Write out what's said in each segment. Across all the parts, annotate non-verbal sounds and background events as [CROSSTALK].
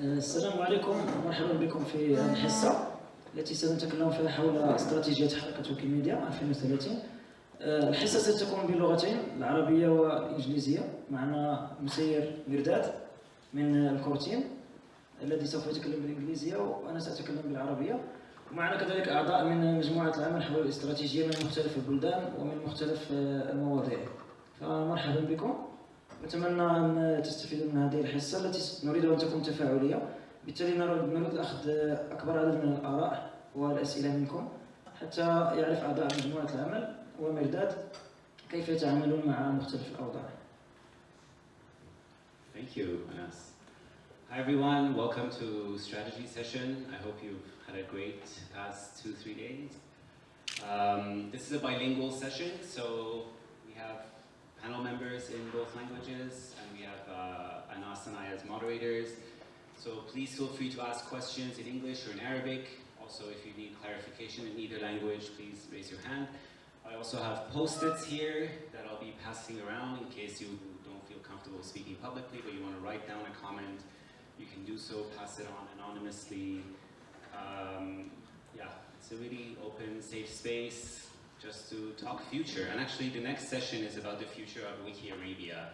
السلام عليكم. ومرحبا بكم في هذه الحصة التي سنتكلم فيها حول استراتيجية حركة ويكيميديا 2030 آه، الحصة ستكون بلغتين العربية والإنجليزية معنا مسير مرداد من الكورتين الذي سوف يتكلم بالإنجليزية وأنا سأتكلم بالعربية. ومعنا كذلك أعضاء من مجموعة العمل حول الاستراتيجية من مختلف البلدان ومن مختلف آه، المواضيع. فمرحبا بكم. نتمنى أن تستفيدوا من هذه الحصة التي نريد أن تكون تفاعلية بالتالي نريد أخذ أكبر عدد من الآراء والأسئلة منكم حتى يعرف أعضاء مجموعة العمل ومرداد كيف يتعاملون مع مختلف الأوضاع Thank you, Anas. Hi everyone, welcome to strategy session. I hope you've had a great past two, three days. Um, this is a bilingual session, so we have panel members in both languages, and we have uh, Anas and I as moderators. So please feel free to ask questions in English or in Arabic. Also, if you need clarification in either language, please raise your hand. I also have post-its here that I'll be passing around in case you don't feel comfortable speaking publicly, but you want to write down a comment, you can do so, pass it on anonymously. Um, yeah, it's a really open, safe space just to talk future. And actually the next session is about the future of Wiki Arabia.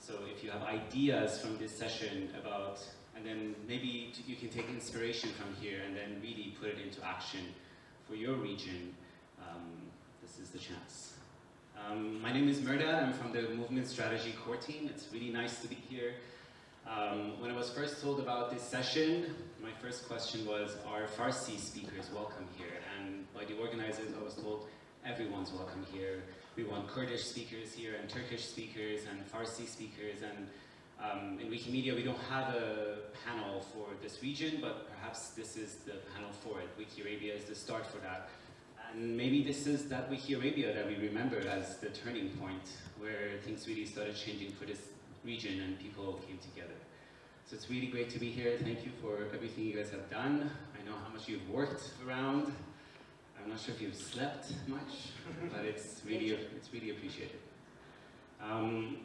So if you have ideas from this session about, and then maybe you can take inspiration from here and then really put it into action for your region, um, this is the chance. Um, my name is Mehrdad, I'm from the Movement Strategy Core Team. It's really nice to be here. Um, when I was first told about this session, my first question was, are Farsi speakers welcome here? And by the organizers, I was told, everyone's welcome here. We want Kurdish speakers here, and Turkish speakers, and Farsi speakers, and um, in Wikimedia we don't have a panel for this region, but perhaps this is the panel for it. Wiki Arabia is the start for that. And maybe this is that Wiki Arabia that we remember as the turning point, where things really started changing for this region and people came together. So it's really great to be here. Thank you for everything you guys have done. I know how much you've worked around. I'm not sure if you've slept much, [LAUGHS] but it's really, it's really appreciated. Um,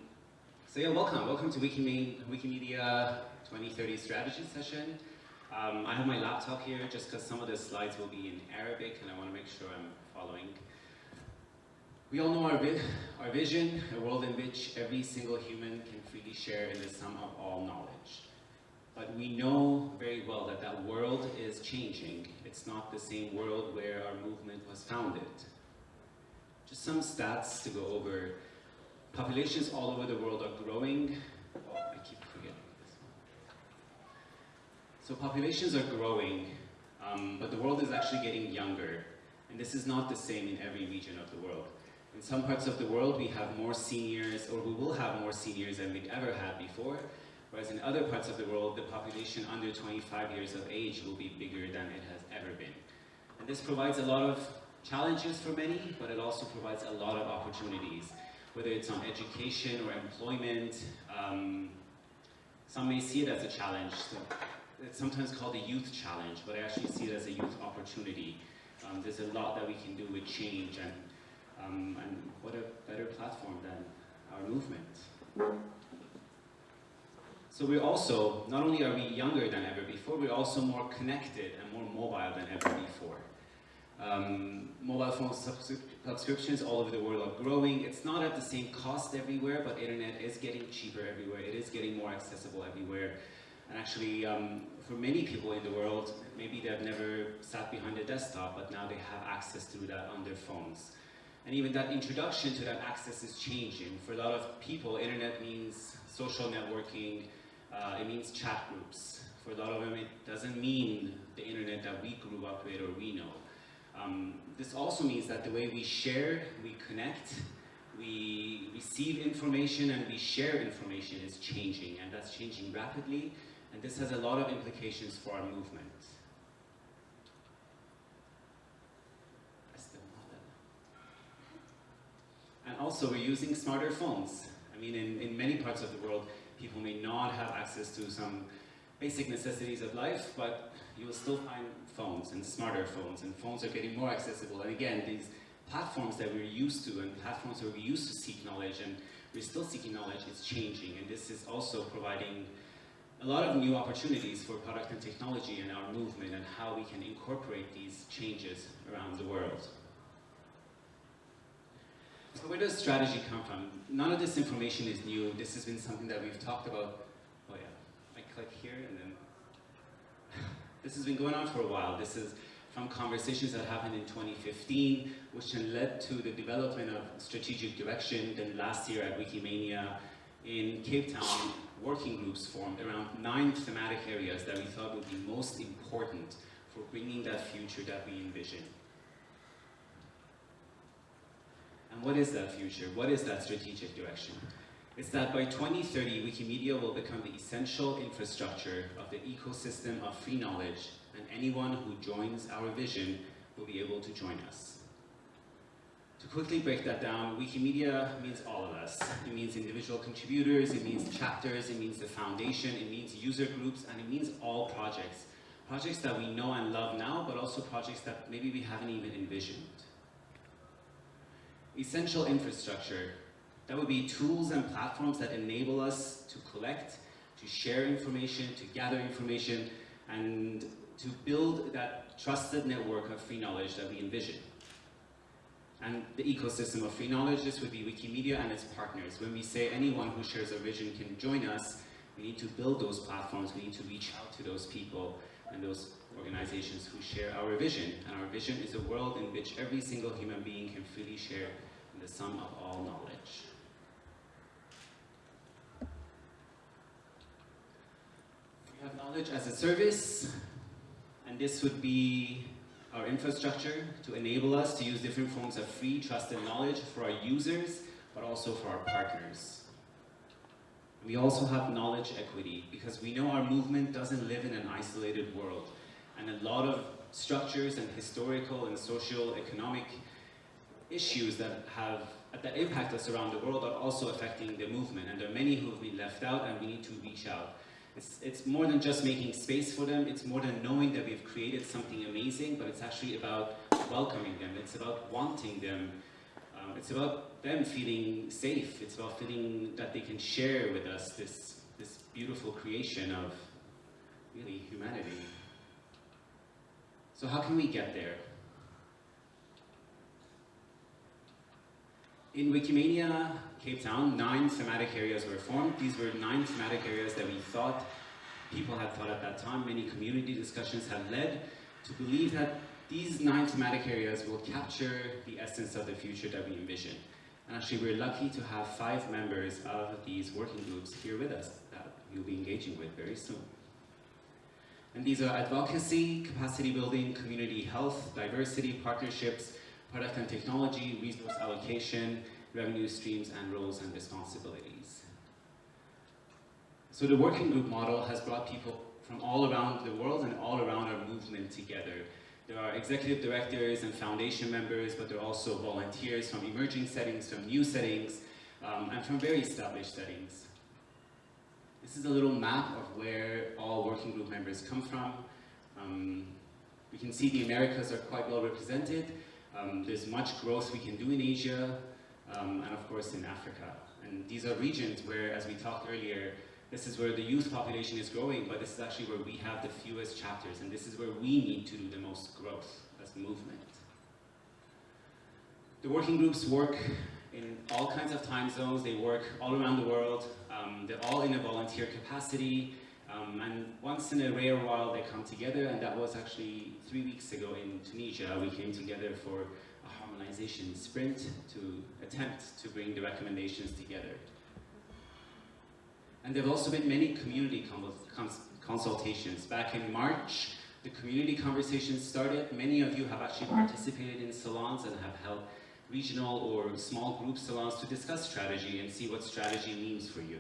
so yeah, welcome. Welcome to Wikimedia, Wikimedia 2030 strategy session. Um, I have my laptop here just because some of the slides will be in Arabic and I want to make sure I'm following. We all know our, vi our vision, a world in which every single human can freely share in the sum of all knowledge. But we know very well that that world is changing. It's not the same world where our movement was founded. Just some stats to go over. Populations all over the world are growing. Oh, I keep forgetting this one. So populations are growing, um, but the world is actually getting younger. And this is not the same in every region of the world. In some parts of the world, we have more seniors, or we will have more seniors than we've ever had before. Whereas in other parts of the world, the population under 25 years of age will be bigger than it has ever been. And this provides a lot of challenges for many, but it also provides a lot of opportunities, whether it's on education or employment. Um, some may see it as a challenge. So it's sometimes called a youth challenge, but I actually see it as a youth opportunity. Um, there's a lot that we can do with change, and, um, and what a better platform than our movement. So we're also, not only are we younger than ever before, we're also more connected and more mobile than ever before. Um, mobile phone subscriptions all over the world are growing. It's not at the same cost everywhere, but internet is getting cheaper everywhere. It is getting more accessible everywhere. And actually, um, for many people in the world, maybe they've never sat behind a desktop, but now they have access to that on their phones. And even that introduction to that access is changing. For a lot of people, internet means social networking, uh, it means chat groups. For a lot of them, it doesn't mean the internet that we grew up with or we know. Um, this also means that the way we share, we connect, we receive information and we share information is changing and that's changing rapidly and this has a lot of implications for our movement. And also we're using smarter phones. I mean, in, in many parts of the world, people may not have access to some basic necessities of life, but you will still find phones and smarter phones, and phones are getting more accessible. And again, these platforms that we're used to and platforms where we used to seek knowledge and we're still seeking knowledge is changing. And this is also providing a lot of new opportunities for product and technology and our movement and how we can incorporate these changes around the world. So where does strategy come from? None of this information is new. This has been something that we've talked about. Oh yeah, I click here and then [SIGHS] this has been going on for a while. This is from conversations that happened in 2015, which then led to the development of strategic direction. Then last year at Wikimania in Cape Town, working groups formed around nine thematic areas that we thought would be most important for bringing that future that we envision. And what is that future? What is that strategic direction? It's that by 2030, Wikimedia will become the essential infrastructure of the ecosystem of free knowledge and anyone who joins our vision will be able to join us. To quickly break that down, Wikimedia means all of us. It means individual contributors, it means chapters, it means the foundation, it means user groups, and it means all projects. Projects that we know and love now, but also projects that maybe we haven't even envisioned. Essential infrastructure, that would be tools and platforms that enable us to collect, to share information, to gather information, and to build that trusted network of free knowledge that we envision. And the ecosystem of free knowledge, this would be Wikimedia and its partners. When we say anyone who shares our vision can join us, we need to build those platforms, we need to reach out to those people and those organizations who share our vision. And our vision is a world in which every single human being can freely share the sum of all knowledge. We have knowledge as a service, and this would be our infrastructure to enable us to use different forms of free, trusted knowledge for our users, but also for our partners. We also have knowledge equity because we know our movement doesn't live in an isolated world. And a lot of structures and historical and social economic issues that have that impact us around the world are also affecting the movement. And there are many who have been left out and we need to reach out. It's, it's more than just making space for them, it's more than knowing that we've created something amazing, but it's actually about welcoming them, it's about wanting them, um, it's about them feeling safe, it's about feeling that they can share with us this, this beautiful creation of really humanity. So how can we get there? In Wikimania Cape Town, nine thematic areas were formed. These were nine thematic areas that we thought people had thought at that time, many community discussions have led to believe that these nine thematic areas will capture the essence of the future that we envision. And actually we're lucky to have five members of these working groups here with us that you'll be engaging with very soon. And these are advocacy, capacity building, community health, diversity, partnerships, product and technology, resource allocation, revenue streams, and roles and responsibilities. So the working group model has brought people from all around the world and all around our movement together. There are executive directors and foundation members, but there are also volunteers from emerging settings, from new settings, um, and from very established settings. This is a little map of where all working group members come from. Um, we can see the Americas are quite well represented, um, there's much growth we can do in Asia, um, and of course in Africa. And these are regions where, as we talked earlier, this is where the youth population is growing, but this is actually where we have the fewest chapters, and this is where we need to do the most growth as movement. The working groups work in all kinds of time zones, they work all around the world, um, they're all in a volunteer capacity, um, and once in a rare while they come together, and that was actually three weeks ago in Tunisia. We came together for a harmonization sprint to attempt to bring the recommendations together. And there have also been many community cons consultations. Back in March, the community conversations started. Many of you have actually participated in salons and have held regional or small group salons to discuss strategy and see what strategy means for you.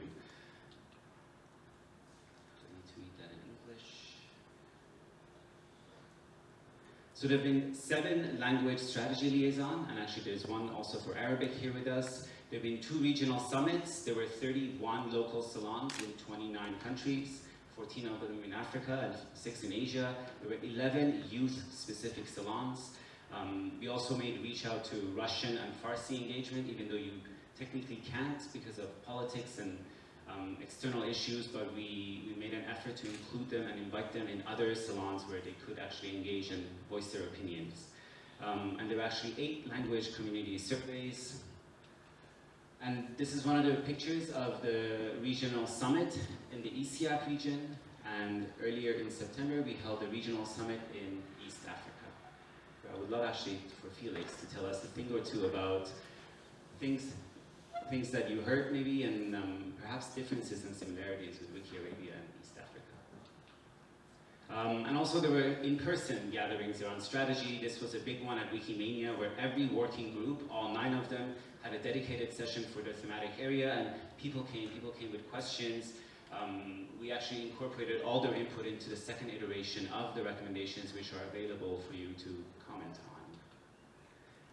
So there have been seven language strategy liaison, and actually there's one also for Arabic here with us. There have been two regional summits. There were 31 local salons in 29 countries, 14 of them in Africa and six in Asia. There were 11 youth-specific salons. Um, we also made reach out to Russian and Farsi engagement, even though you technically can't because of politics and um, external issues, but we, we made an effort to include them and invite them in other salons where they could actually engage and voice their opinions. Um, and there were actually eight language community surveys. And this is one of the pictures of the regional summit in the ESEAP region. And earlier in September, we held a regional summit in. I would love actually for Felix to tell us a thing or two about things, things that you heard maybe, and um, perhaps differences and similarities with Wiki Arabia and East Africa. Um, and also there were in-person gatherings around strategy. This was a big one at Wikimania where every working group, all nine of them, had a dedicated session for their thematic area and people came, people came with questions. Um, we actually incorporated all their input into the second iteration of the recommendations which are available for you to.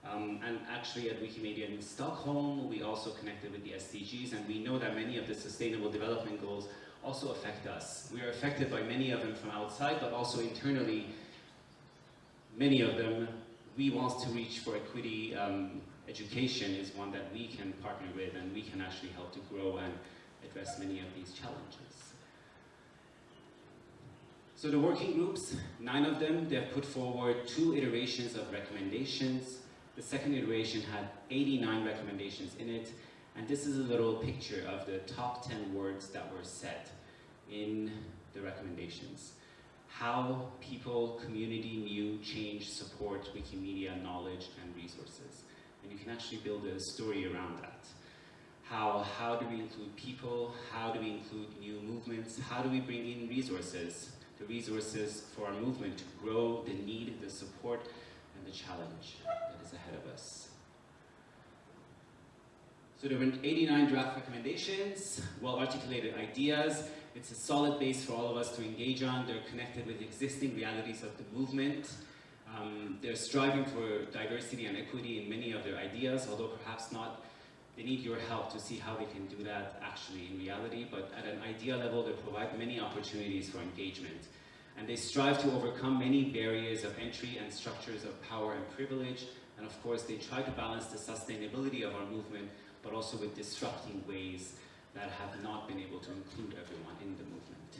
Um, and actually at Wikimania in Stockholm, we also connected with the SDGs and we know that many of the sustainable development goals also affect us. We are affected by many of them from outside, but also internally, many of them, we want to reach for equity. Um, education is one that we can partner with and we can actually help to grow and address many of these challenges. So the working groups, nine of them, they have put forward two iterations of recommendations. The second iteration had 89 recommendations in it, and this is a little picture of the top 10 words that were said in the recommendations. How people, community, new, change, support Wikimedia knowledge and resources. And you can actually build a story around that. How, how do we include people? How do we include new movements? How do we bring in resources? The resources for our movement to grow, the need, the support, and the challenge that is ahead of us. So there were 89 draft recommendations, well-articulated ideas. It's a solid base for all of us to engage on. They're connected with existing realities of the movement. Um, they're striving for diversity and equity in many of their ideas, although perhaps not they need your help to see how they can do that actually in reality, but at an idea level, they provide many opportunities for engagement. And they strive to overcome many barriers of entry and structures of power and privilege. And of course, they try to balance the sustainability of our movement, but also with disrupting ways that have not been able to include everyone in the movement.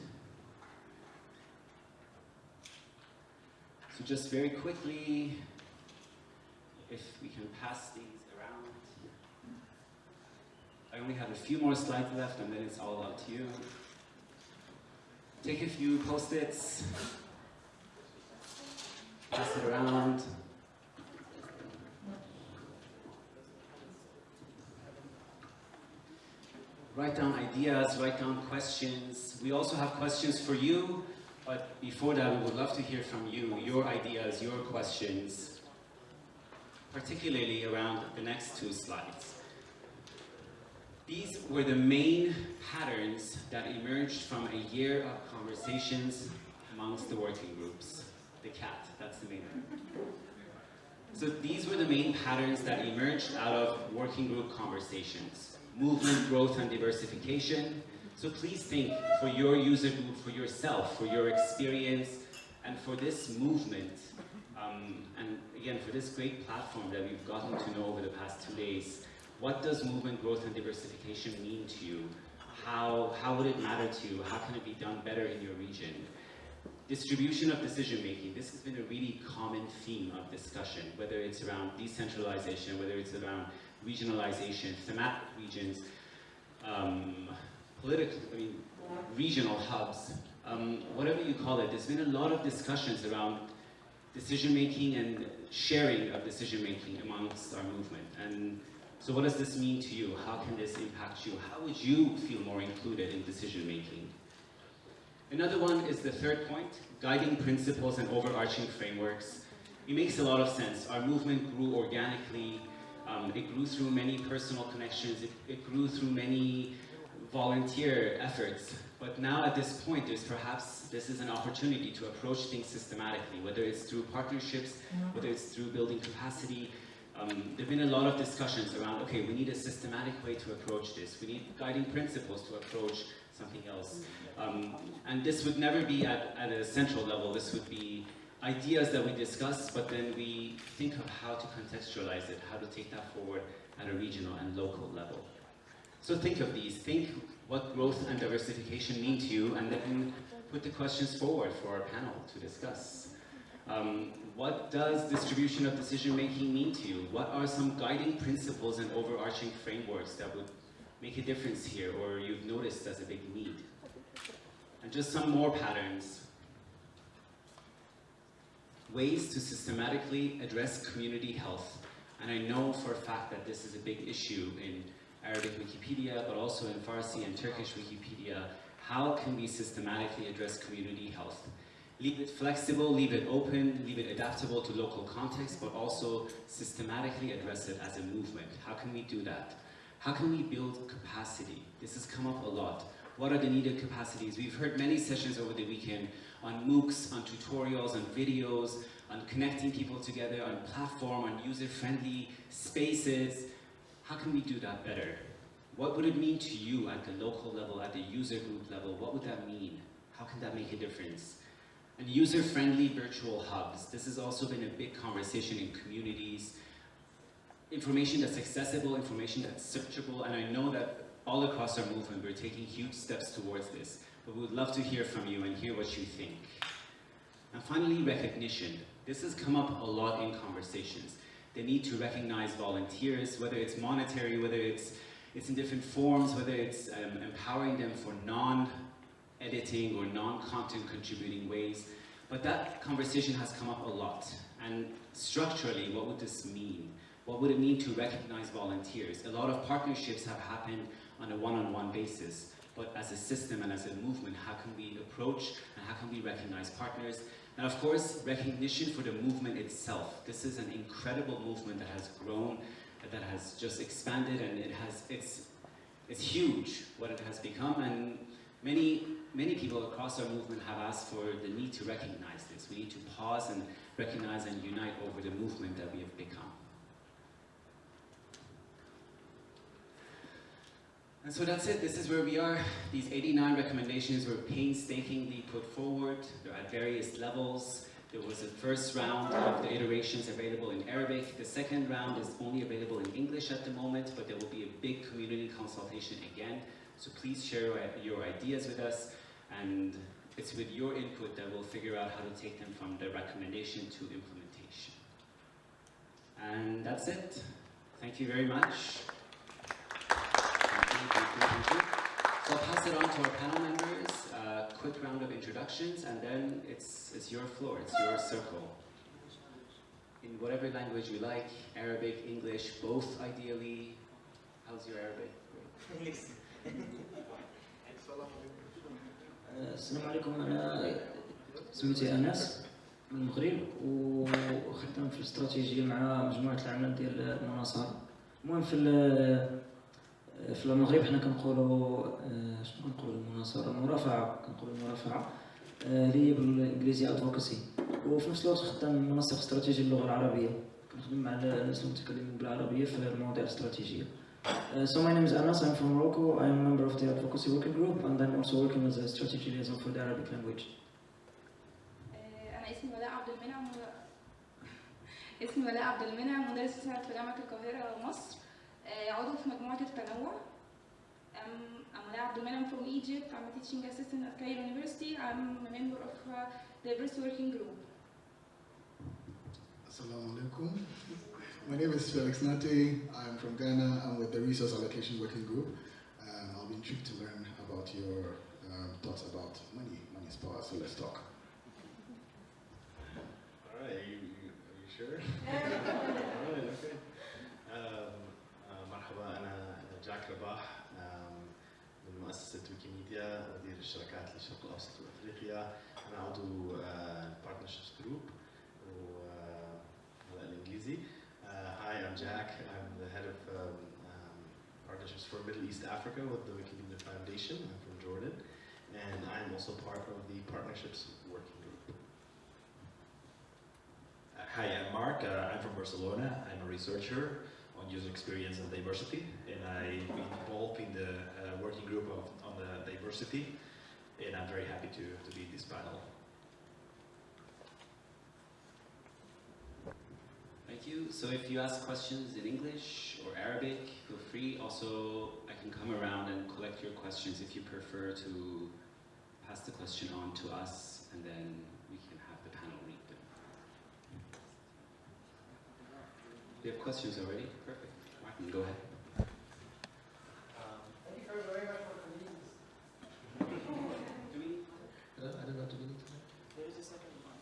So just very quickly, if we can pass these around. I only have a few more slides left and then it's all up to you. Take a few post-its, pass it around. Write down ideas, write down questions. We also have questions for you, but before that we would love to hear from you, your ideas, your questions, particularly around the next two slides. These were the main patterns that emerged from a year of conversations amongst the working groups. The cat, that's the main one. So these were the main patterns that emerged out of working group conversations. Movement, growth, and diversification. So please think for your user group, for yourself, for your experience, and for this movement, um, and again, for this great platform that we've gotten to know over the past two days, what does movement growth and diversification mean to you? How, how would it matter to you? How can it be done better in your region? Distribution of decision making. This has been a really common theme of discussion, whether it's around decentralization, whether it's around regionalization, thematic regions, um, political, I mean, regional hubs, um, whatever you call it. There's been a lot of discussions around decision making and sharing of decision making amongst our movement. And so what does this mean to you? How can this impact you? How would you feel more included in decision making? Another one is the third point, guiding principles and overarching frameworks. It makes a lot of sense. Our movement grew organically. Um, it grew through many personal connections. It, it grew through many volunteer efforts. But now at this point, there's perhaps, this is an opportunity to approach things systematically, whether it's through partnerships, whether it's through building capacity, um, there have been a lot of discussions around, okay, we need a systematic way to approach this. We need guiding principles to approach something else. Um, and this would never be at, at a central level. This would be ideas that we discuss, but then we think of how to contextualize it, how to take that forward at a regional and local level. So think of these. Think what growth and diversification mean to you, and then put the questions forward for our panel to discuss. Um, what does distribution of decision making mean to you? What are some guiding principles and overarching frameworks that would make a difference here or you've noticed as a big need? And just some more patterns. Ways to systematically address community health. And I know for a fact that this is a big issue in Arabic Wikipedia, but also in Farsi and Turkish Wikipedia. How can we systematically address community health? leave it flexible, leave it open, leave it adaptable to local context, but also systematically address it as a movement. How can we do that? How can we build capacity? This has come up a lot. What are the needed capacities? We've heard many sessions over the weekend on MOOCs, on tutorials, on videos, on connecting people together, on platform, on user-friendly spaces. How can we do that better? What would it mean to you at the local level, at the user group level? What would that mean? How can that make a difference? And user-friendly virtual hubs. This has also been a big conversation in communities. Information that's accessible, information that's searchable, and I know that all across our movement we're taking huge steps towards this, but we would love to hear from you and hear what you think. And finally, recognition. This has come up a lot in conversations. The need to recognize volunteers, whether it's monetary, whether it's, it's in different forms, whether it's um, empowering them for non editing or non-content contributing ways. But that conversation has come up a lot. And structurally, what would this mean? What would it mean to recognize volunteers? A lot of partnerships have happened on a one-on-one -on -one basis. But as a system and as a movement, how can we approach and how can we recognize partners? And of course, recognition for the movement itself. This is an incredible movement that has grown, that has just expanded, and it has, it's, it's huge what it has become. And many many people across our movement have asked for the need to recognize this. We need to pause and recognize and unite over the movement that we have become. And so that's it. This is where we are. These 89 recommendations were painstakingly put forward. They're at various levels. There was a first round of the iterations available in Arabic. The second round is only available in English at the moment, but there will be a big community consultation again. So please share your ideas with us. And it's with your input that we'll figure out how to take them from the recommendation to implementation. And that's it. Thank you very much. Thank you, thank you, thank you. So I'll pass it on to our panel members, a quick round of introductions, and then it's, it's your floor, it's your circle. In whatever language you like, Arabic, English, both ideally. How's your Arabic? السلام عليكم انا سميتي انس من المغرب وخدام في الاستراتيجيه مع مجموعه العمل ديال المناصره المهم في في المغرب حنا كنقولوا شنو كنقولوا؟ المناصرة المرافعة كنقولوا المرافعة اللي هي بالانجليزيه ادفوكاسي وفي نفس الوقت خدام منسق استراتيجي اللغة العربية. كنخدم مع الناس المتكلمين بالعربية في المواضيع الاستراتيجية. Uh, so my name is Anas, I'm from Morocco, I'm a member of the advocacy working group and I'm also working as a strategy liaison for the Arabic language. أنا اسمي ولاء عبد المنعم [LAUGHS] اسمي ولاء عبد المنعم مدرس مساعد في جامعة القاهرة مصر. عضو في مجموعة التنوع I'm, I'm Walaa Abdelmoneim, I'm from Egypt, I'm a teaching assistant at Cairo University, I'm a member of uh, resource Working Group. Assalamu alaikum. My name is Felix Nartey, I'm from Ghana, I'm with the Resource Allocation Working Group. Um, I'll be intrigued to learn about your um, thoughts about money. Money is power, so let's talk. All right, are you, are you sure? [LAUGHS] ويكيميديا مدير الشركات للشرق الأوسط وأفريقيا أنا عضو بارتنرشيبس جروب وهذا الإنجليزي uh, hi, I'm Jack. I'm the head of um, um, partnerships for Middle East Africa with the Wikimedia Foundation. I'm from Jordan, and I'm also part of the partnerships working group. Uh, hi, I'm Mark. Uh, I'm from Barcelona. I'm a researcher on user experience and diversity, and I've been involved in the uh, working group of, on the diversity, and I'm very happy to, to be in this panel. Thank you. So if you ask questions in English or Arabic, feel free. Also, I can come around and collect your questions if you prefer to pass the question on to us and then we can have the panel read them. We have questions already? Perfect. Martin, go ahead. Um, thank you very much for convening this. I don't, I don't know, do we need to? There is a second one.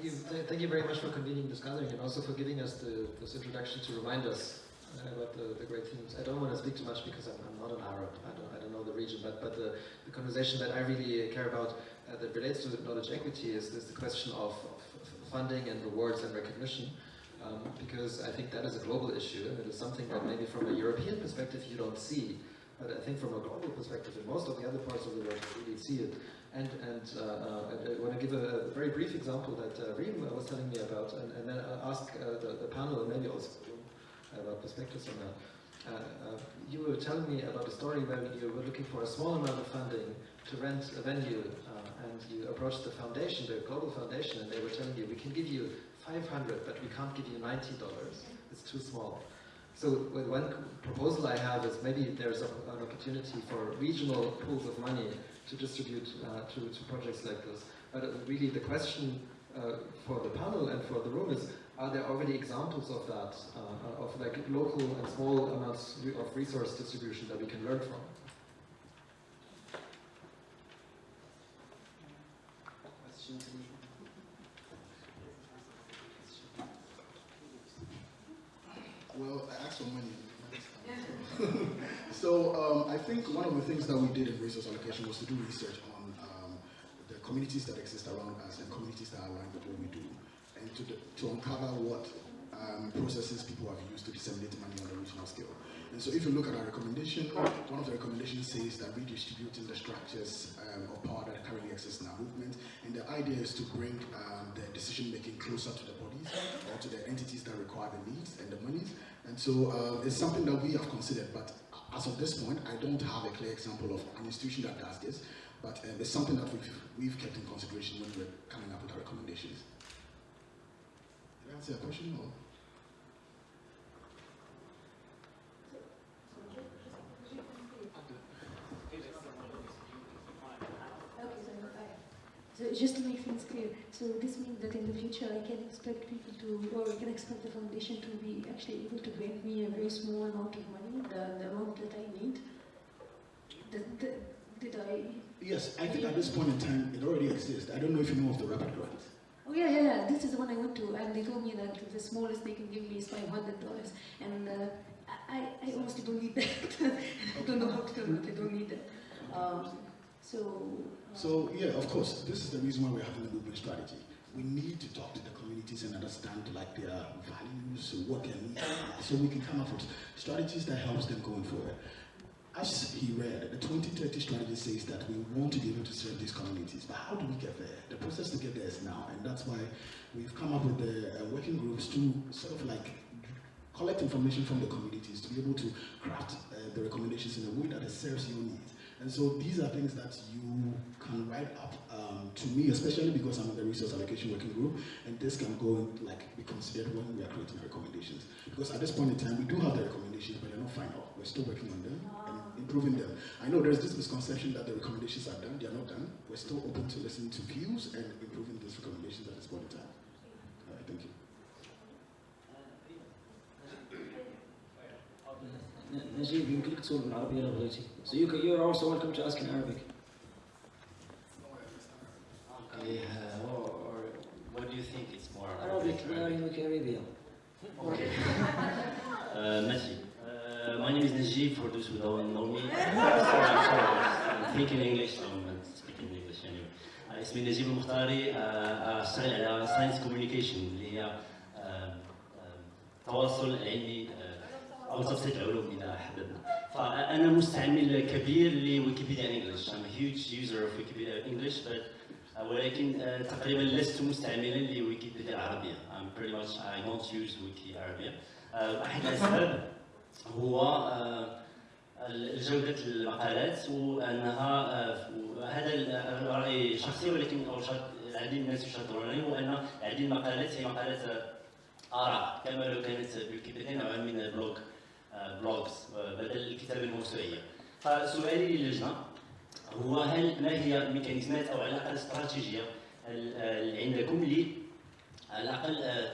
Thank you, th- thank you very much for convening this gathering and also for giving us the, this introduction to remind us uh, about the, the great themes. I don't want to speak too much because I'm, I'm not an Arab. I don't, I don't know the region, but, but the, the conversation that I really care about uh, that relates to knowledge equity is, is the question of, of funding and rewards and recognition. Um, because I think that is a global issue and it is something that maybe from a European perspective you don't see. But I think from a global perspective, in most of the other parts of the world, you really see it. And, and uh, uh, I want to give a, a, very brief example that uh, Reem was telling me about, and, and then I'll ask uh, the, the panel and maybe also about perspectives on that. Uh, uh, you were telling me about a story where you were looking for a small amount of funding to rent a venue, and you approached the foundation, the global foundation, and they were telling you, we can give you 500, but we can't give you $90. It's too small. So one proposal I have is maybe there's a, an opportunity for regional pools of money to distribute uh, to, to projects like this. But really the question uh, for the panel and for the room is, are there already examples of that, uh, of like local and small amounts of resource distribution that we can learn from? Questions? Well, I asked for money. so um, I think one of the things that we did in resource allocation was to do research on um, the communities that exist around us and communities that are aligned with what we do, and to, to uncover what um, processes people have used to disseminate money on a regional scale. And so if you look at our recommendation, one of the recommendations says that redistributing the structures um, of power that currently exist in our movement, and the idea is to bring um, the decision making closer to the bodies or to the entities that require the needs and the monies. And so uh, it's something that we have considered, but as of this point, I don't have a clear example of an institution that does this, but uh, it's something that we've, we've kept in consideration when we're coming up with our recommendations. Did I answer your question? Or? So just to make things clear, so this means that in the future I can expect people to, or I can expect the foundation to be actually able to grant me a very small amount of money, the, the amount that I need. The, the, did I? Yes, I think at this point in time it already exists. I don't know if you know of the Rapid Grant. Oh yeah, yeah, yeah. This is the one I went to, and they told me that the smallest they can give me is five hundred dollars, and uh, I, I honestly don't need that. [LAUGHS] I don't know how to tell them that I don't need that. Um, so. So yeah, of course, this is the reason why we're having a movement strategy. We need to talk to the communities and understand like their values, what their needs are, so we can come up with strategies that helps them going forward. As he read, the 2030 strategy says that we want to be able to serve these communities, but how do we get there? The process to get there is now, and that's why we've come up with the uh, working groups to sort of like collect information from the communities to be able to craft uh, the recommendations in a way that serves your needs. And so these are things that you can write up um, to me, especially because I'm in the resource allocation working group, and this can go and like be considered when we are creating recommendations. Because at this point in time, we do have the recommendations, but they're not final. We're still working on them and improving them. I know there's this misconception that the recommendations are done. They are not done. We're still open to listen to views and improving these recommendations at this point in time. All right, thank you. نجيب يمكنك تسول بالعربية لو بغيتي. So you can, you're also welcome to ask in Arabic. Okay, uh, or, or what do you think it's more? Arabic, we are in the Caribbean. Okay. [LAUGHS] uh, Messi. Uh, my name is Najib, for those who don't know me. sorry, [LAUGHS] I'm sorry. I'm thinking English, so I'm speaking English anyway. Uh, اسمي نجيب المختاري uh, أشتغل على ساينس كوميونيكيشن اللي هي uh, uh, أو تبسيط العلوم إذا حددنا. فأنا مستعمل كبير لويكيبيديا انجلش. I'm a huge user of Wikipedia English, but uh, ولكن uh, تقريبا لست مستعملا لويكيبيديا العربية. I'm pretty much I don't use wiki عربية. Uh, أحد الأسباب هو جودة المقالات وأنها هذا رأي شخصي ولكن العديد من الناس يشاطرونني هو أن العديد من المقالات هي مقالات آراء كما لو كانت ويكيبيديا نوعا من البلوج بلوجز بدل الكتابه الموسوعية. فسؤالي للجنه هو هل ما هي الميكانيزمات أو على الاقل استراتيجيه اللي عندكم ل على الأقل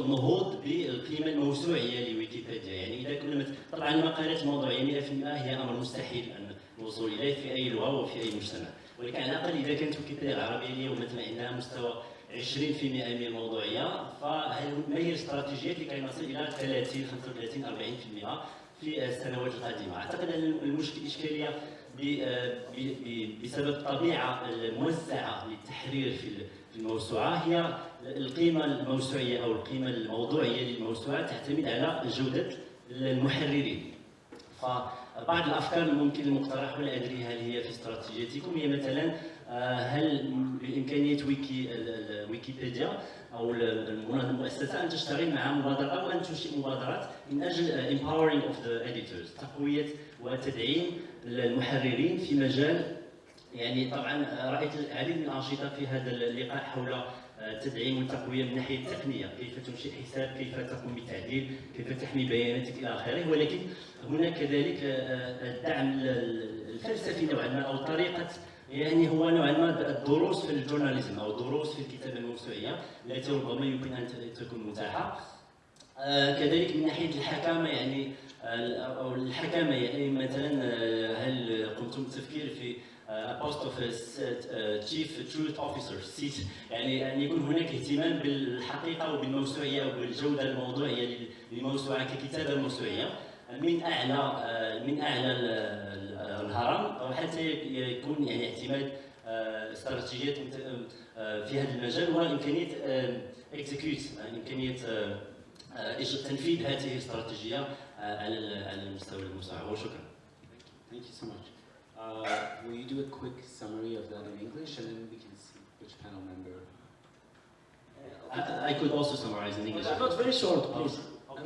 النهوض بالقيمة الموسوعية لويكيبيديا. يعني إذا كنا طبعا المقالات الموضوعيه 100% هي أمر مستحيل أن الوصول إليه في أي لغة وفي أي مجتمع. ولكن على الأقل إذا كانت ويكيبيديا العربيه اليوم مثلا عندها مستوى 20% من الموضوعيه فهل ما هي الاستراتيجيات لكي نصل إلى 30 35 40% في السنوات القادمة. أعتقد أن المشكل الاشكاليه بسبب الطبيعه الموزعه للتحرير في الموسوعة. هي القيمة الموسوعية أو القيمة الموضوعية للموسوعة تعتمد على جودة المحررين. فبعض الأفكار الممكن المقترح ولا أدري هل هي في استراتيجيتكم. هي مثلا هل بإمكانية ويكي ويكيبيديا أو المؤسسة أن تشتغل مع مبادرة أو أن تنشئ مبادرات من أجل empowering of the editors تقوية وتدعيم المحررين في مجال يعني طبعا رأيت العديد من الأنشطة في هذا اللقاء حول تدعيم والتقويه من الناحيه التقنية، كيف تنشئ حساب، كيف تقوم بالتعديل، كيف تحمي بياناتك إلى آخره، ولكن هناك كذلك الدعم الفلسفي نوعا ما أو طريقة يعني هو نوعا ما الدروس في الجورناليزم أو الدروس في الكتابة الموسوعيه التي ربما يمكن أن تكون متاحة. كذلك من ناحية الحكامة يعني أو الحكامة يعني مثلا هل قمتم بالتفكير في بوست اوف تشيف تروث اوفيسر سيت يعني أن يكون هناك اهتمام بالحقيقة وبالموسوعيه وبالجودة الموضوعية للموسوعه ككتابة موسوعيه من أعلى من أعلى الهرم أو حتى يكون يعني اعتماد استراتيجيات في هذا المجال وامكانيه اكزيكيوت امكانيه تنفيذ هذه الاستراتيجيه على على المستوى الموسوعه وشكرا. Thank you so much. Uh, will you do a quick summary of that in English and then we can see which panel member? I, I could also summarize in English. But very short, please.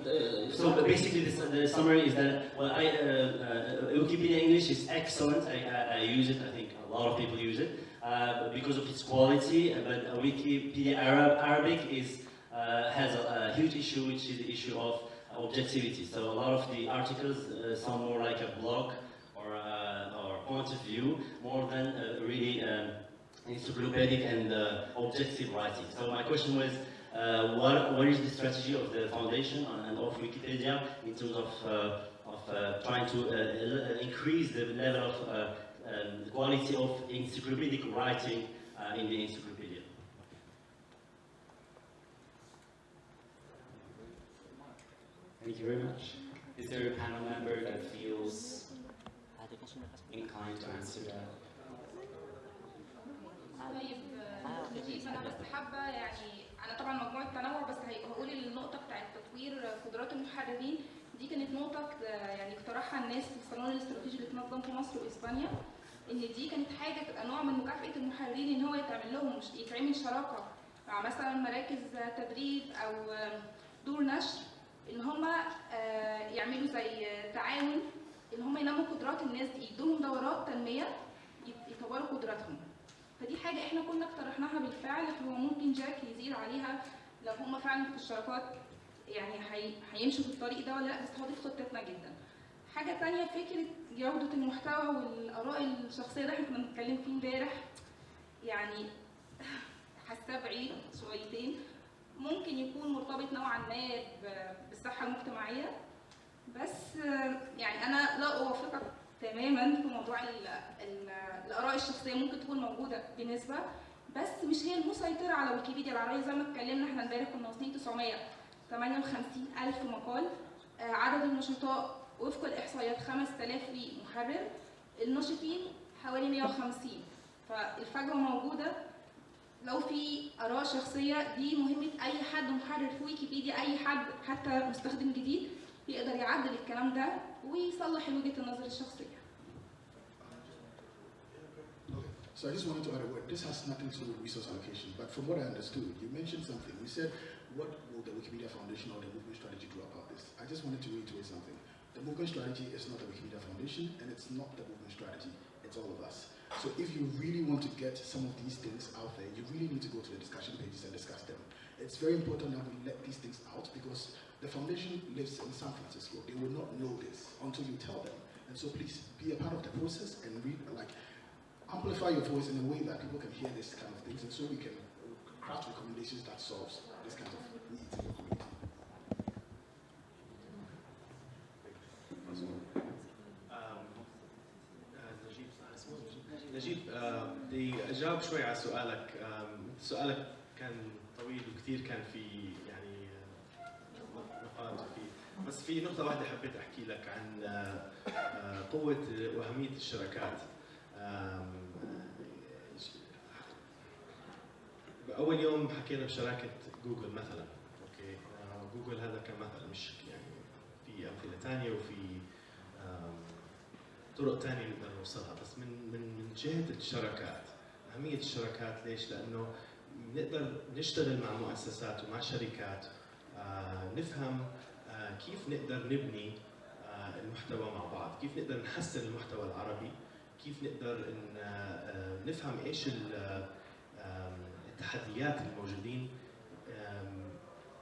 Uh, so basically, the, summary is that well, I, uh, uh, Wikipedia English is excellent. I, I, I, use it. I think a lot of people use it uh, because of its quality. Uh, but Wikipedia Arab, Arabic is uh, has a, a, huge issue, which is the issue of objectivity. So a lot of the articles sound more like a blog or or point of view more than really encyclopedic and objective writing. So my question was Uh, what, what is the strategy of the foundation and of Wikipedia in terms of, uh, of uh, trying to increase the level of um, the quality of encyclopedic writing in the encyclopedia? Thank you very much. Is there a panel member that feels inclined to answer that? طيب طيب انا بس حابه يعني انا طبعا مجموعة تنوع بس هقول النقطة بتاعت تطوير قدرات المحررين. دي كانت نقطة يعني اقترحها الناس في الصالون الاستراتيجي اللي اتنظم في مصر وإسبانيا إن دي كانت حاجة تبقى نوع من مكافأة المحررين إن هو يتعمل لهم يتعمل شراكة مع مثلا مراكز تدريب أو دور نشر إن هم يعملوا زي تعاون إن هم ينموا قدرات الناس دي يدوهم دورات تنمية يطوروا قدراتهم. فدي حاجة إحنا كنا اقترحناها بالفعل فهو ممكن جاك يزيد عليها لو هم فعلا في الشراكات يعني هيمشوا في الطريق ده ولا لأ بس هو دي خطتنا جدا. حاجة تانية فكرة جودة المحتوى والآراء الشخصية ده إحنا كنا بنتكلم فيه امبارح. يعني حاساه بعيد شويتين. ممكن يكون مرتبط نوعا ما بالصحة المجتمعية بس يعني أنا لا أوافقك تماما في موضوع ال ال الآراء الشخصية ممكن تكون موجودة بنسبه بس مش هي المسيطرة على ويكيبيديا. العربيه زي ما اتكلمنا إحنا امبارح كنا واصلين 958 ألف مقال. عدد النشطاء وفق الإحصائيات 5000 محرر. الناشطين حوالي 150 فالفجوة موجودة. لو في آراء شخصية دي مهمة أي حد محرر في ويكيبيديا أي حد حتى مستخدم جديد يقدر يعدل الكلام ده. ويصلح وجهه النظر الشخصيه So I just wanted to add a word. This has nothing to do with resource allocation, but from what I understood, you mentioned something. You said, what will the Wikimedia Foundation or the movement strategy do about this? I just wanted to reiterate something. The movement strategy is not the Wikimedia Foundation, and it's not the movement strategy. It's all of us. So if you really want to get some of these things out there, you really need to go to the discussion pages and discuss them. it's very important that we let these things out because the foundation lives in San Francisco. They will not know this until you tell them. And so please be a part of the process and read, like, amplify your voice in a way that people can hear this kind of things and so we can craft recommendations that solves this kind of needs in your community. Um, آه، نجيب صح اسمه نجيب نجيب آه، بدي اجاوب شوي على سؤالك آم، سؤالك كان طويل وكثير كان في بس في نقطة واحدة حبيت أحكي لك عن آه، قوة وأهمية الشراكات. أول يوم حكينا بشراكة جوجل مثلا أوكي؟ آه، جوجل هذا كمثل مش يعني في أمثلة ثانية وفي طرق ثانية نقدر نوصلها. بس من من من جهة الشراكات أهمية الشراكات ليش؟ لأنه نقدر نشتغل مع مؤسسات ومع شركات آه، نفهم كيف نقدر نبني آه، المحتوى مع بعض، كيف نقدر نحسن المحتوى العربي، كيف نقدر آه، آه، نفهم إيش آم، التحديات الموجودين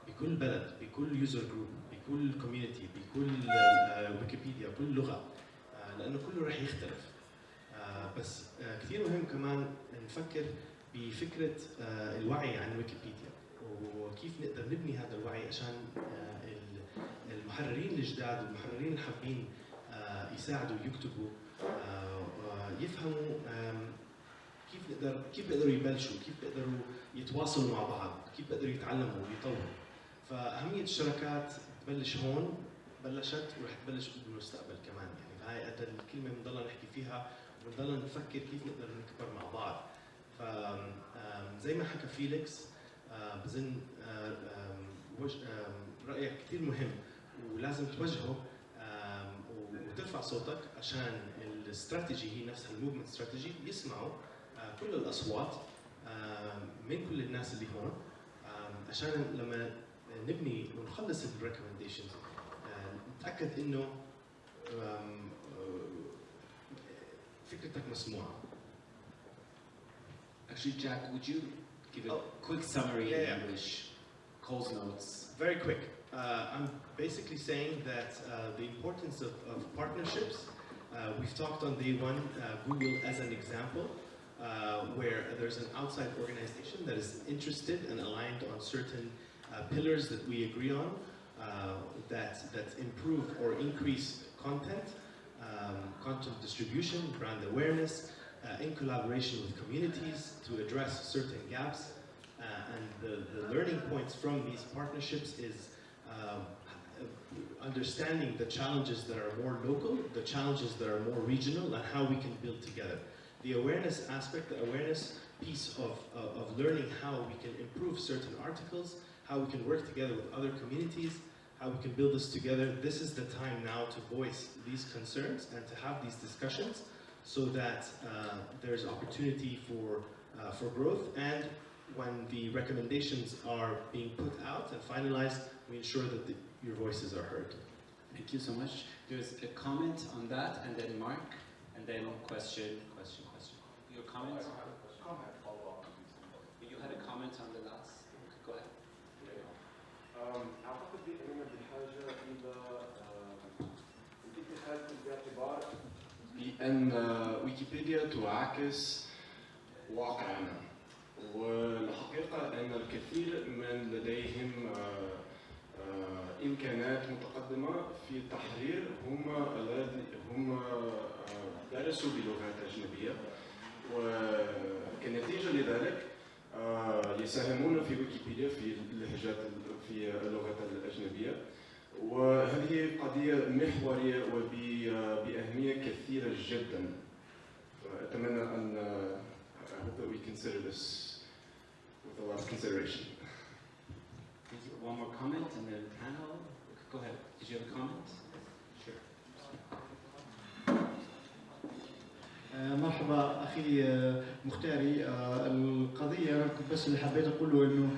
بكل بلد، بكل يوزر جروب، بكل كوميونتي، بكل آه، ويكيبيديا، كل لغة آه، لأنه كله رح يختلف. آه، بس آه، كثير مهم كمان نفكر بفكرة آه، الوعي عن ويكيبيديا وكيف نقدر نبني هذا الوعي عشان آه، المحررين الجداد والمحررين اللي حابين آه، يساعدوا يكتبوا آه، ويفهموا آم، كيف نقدر كيف بيقدروا يبلشوا كيف بيقدروا يتواصلوا مع بعض كيف بيقدروا يتعلموا ويطوروا. فأهمية الشراكات تبلش هون بلشت ورح تبلش بالمستقبل كمان. يعني هاي قد الكلمة بنضلنا نحكي فيها وبنضلنا نفكر كيف نقدر نكبر مع بعض. ف زي ما حكى فيليكس آه، بظن آه، رأيك كثير مهم. ولازم توجهه وترفع صوتك عشان الاستراتيجي هي نفسها الموفمنت استراتيجي يسمعوا آه، كل الأصوات من كل الناس اللي هون عشان لما نبني ونخلص الريكومنديشنز نتأكد إنه آه، فكرتك مسموعة Actually, Jack, would you give a Oh. quick summary Yeah, in yeah. English? Cole's notes. Very quick. Uh, I'm basically saying that uh, the importance of, of partnerships. Uh, we've talked on day one, uh, Google as an example, uh, where there's an outside organization that is interested and aligned on certain uh, pillars that we agree on that, that improve or increase content, um, content distribution, brand awareness, in collaboration with communities to address certain gaps. And the, the learning points from these partnerships is um, understanding the challenges that are more local, the challenges that are more regional, and how we can build together. The awareness aspect, the awareness piece of, of, learning how we can improve certain articles, how we can work together with other communities, how we can build this together. This is the time now to voice these concerns and to have these discussions so that uh, there's opportunity for, uh, for growth and when the recommendations are being put out and finalized, we ensure that the, your voices are heard. Thank you so much. There's a comment on that, and then Mark, and then question, question, question. Your comment? You had a comment on the last. Okay, go ahead. أم، اعتقد اننا بحاجه الى أم، الاتخاذ بالاعتبار بان ويكيبيديا تعاكس واقعنا والحقيقة أن الكثير من لديهم آه، آه، إمكانات متقدمة في التحرير هم هم آه، درسوا بلغات أجنبية. وكنتيجة لذلك يساهمون في ويكيبيديا في اللهجات في اللغات الأجنبية. وهذه قضية محورية وبأهمية كثيرة جدا. فأتمنى أن I hope that we consider this. Of consideration. One more comment, and then panel. Go ahead. Did you have a comment? Sure. آه، مرحبا أخي آه، مختاري آه، القضية أنا كنت بس اللي حبيت أقوله إنه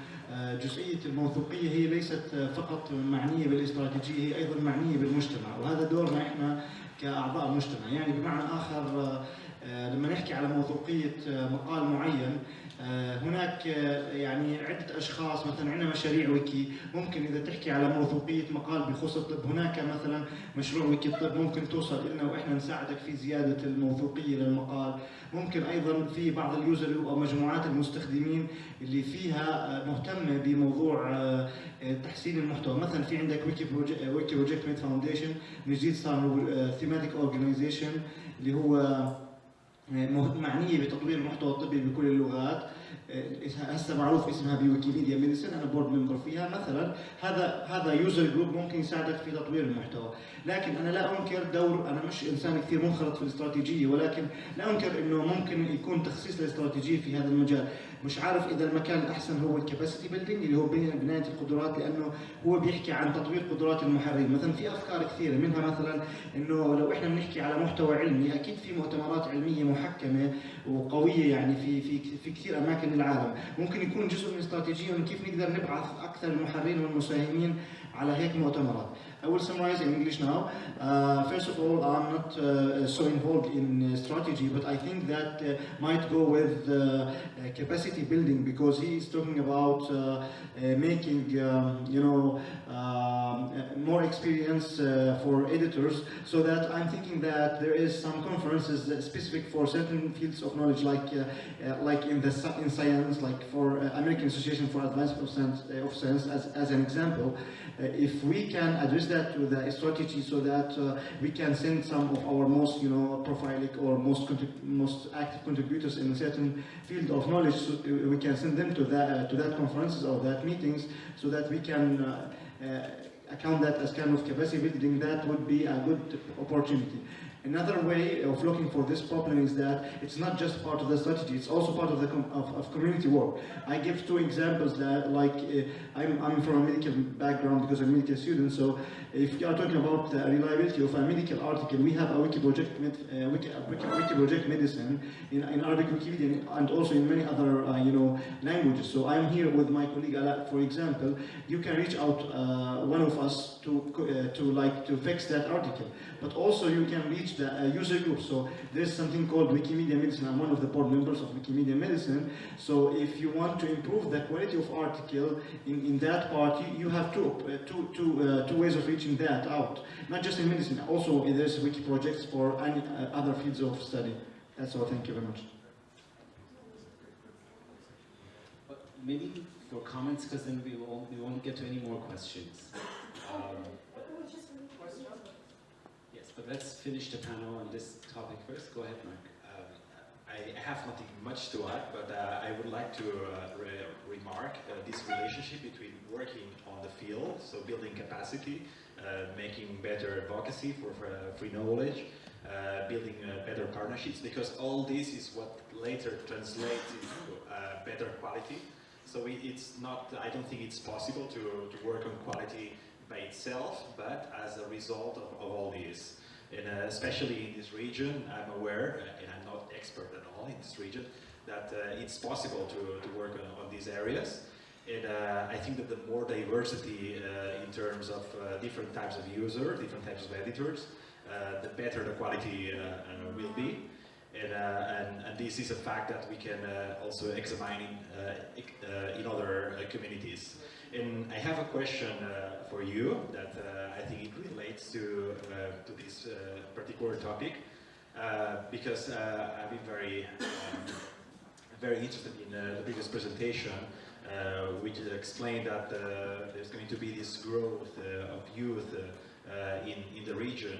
جزئية الموثوقية هي ليست فقط معنية بالاستراتيجية هي أيضا معنية بالمجتمع وهذا دورنا إحنا كأعضاء مجتمع يعني بمعنى آخر لما نحكي على موثوقية آه، مقال معين آه، هناك آه، يعني عدة أشخاص مثلا عندنا مشاريع ويكي ممكن إذا تحكي على موثوقية مقال بخصوص الطب هناك مثلا مشروع ويكي الطب ممكن توصل لنا وإحنا نساعدك في زيادة الموثوقية للمقال. ممكن أيضا في بعض اليوزر أو مجموعات المستخدمين اللي فيها آه، مهتمة بموضوع آه، آه، تحسين المحتوى. مثلا في عندك ويكي بروجكت ويكي بروجكت فاونديشن من جديد صار ثيماتيك اورجانيزيشن اللي هو معنية بتطوير المحتوى الطبي بكل اللغات. هسه معروف إسمها بويكيبيديا ميديسن أنا بورد ممبر فيها. مثلا هذا هذا يوزر جروب ممكن يساعدك في تطوير المحتوى. لكن أنا لا أنكر دور أنا مش إنسان كثير منخرط في الاستراتيجية ولكن لا أنكر إنه ممكن يكون تخصيص الاستراتيجية في هذا المجال. مش عارف إذا المكان الأحسن هو الكباسيتي بيلدينج اللي هو بناية القدرات لأنه هو بيحكي عن تطوير قدرات المحررين. مثلا في أفكار كثيرة منها مثلا إنه لو إحنا بنحكي على محتوى علمي أكيد في مؤتمرات علمية محكمة وقوية يعني في في في كثير أماكن بالعالم ممكن يكون جزء من استراتيجية كيف نقدر نبعث أكثر المحررين والمساهمين على هيك مؤتمرات I will summarize in English now. Uh, first of all, I'm not uh, so involved in uh, strategy, but I think that uh, might go with uh, uh, capacity building because he is talking about making, um, you know, um, more experience for editors. So that I'm thinking that there is some conferences specific for certain fields of knowledge, like like in the in science, like for American Association for Advancement of Science, of Science as, as an example. Uh, if we can address that to the strategy so that uh, we can send some of our most, you know, profiling or most most active contributors in a certain field of knowledge, so uh, we can send them to that to that conferences or that meetings, so that we can account that as kind of capacity building. That would be a good opportunity. Another way of looking for this problem is that it's not just part of the strategy, it's also part of the com- of, of community work. I give two examples that like uh, I'm, I'm from a medical background because I'm a medical student, so if you are talking about the reliability of a medical article, we have a wiki project, med, uh, wiki, wiki, wiki project medicine in, in Arabic Wikipedia and also in many other uh, you know languages. So I'm here with my colleague for example. You can reach out uh, one of us to uh, to like to fix that article, but also you can reach the uh, user group. So there's something called Wikimedia Medicine. I'm one of the board members of Wikimedia Medicine. So if you want to improve the quality of article in, in that part, you, you have two, uh, two, two, uh, two ways of reaching that out. Not just in medicine, also there's wiki projects for any uh, other fields of study. That's all. Thank you very much. Maybe for comments, because then we won't, we won't get to any more questions. Um, let's finish the panel on this topic first. Go ahead, Mark. Um, I have nothing much to add, but uh, I would like to uh, re remark uh, this relationship between working on the field, so building capacity, uh, making better advocacy for, for uh, free knowledge, uh, building better partnerships, because all this is what later translates into better quality. So it, it's not, I don't think it's possible to, to work on quality by itself, but as a result of, of all this. And especially in this region, I'm aware, and I'm not expert at all in this region, that uh, it's possible to, to work on, on these areas. And uh, I think that the more diversity uh, in terms of uh, different types of users, different types of editors, uh, the better the quality will be. And, uh, and, and this is a fact that we can uh, also examine in, uh, in other communities. And I have a question for you that I think it relates to, to this particular topic because I've been very, um, very interested in the previous presentation uh, which explained that uh, there's going to be this growth uh, of youth in, in the region.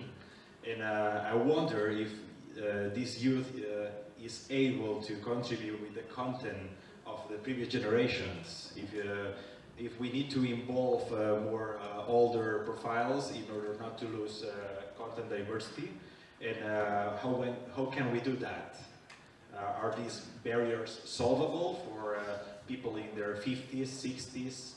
And I wonder if this youth uh, is able to contribute with the content of the previous generations. If, uh, if we need to involve uh, more uh, older profiles in order not to lose uh, content diversity, and uh, how, when, how can we do that? Uh, are these barriers solvable for uh, people in their 50s, 60s,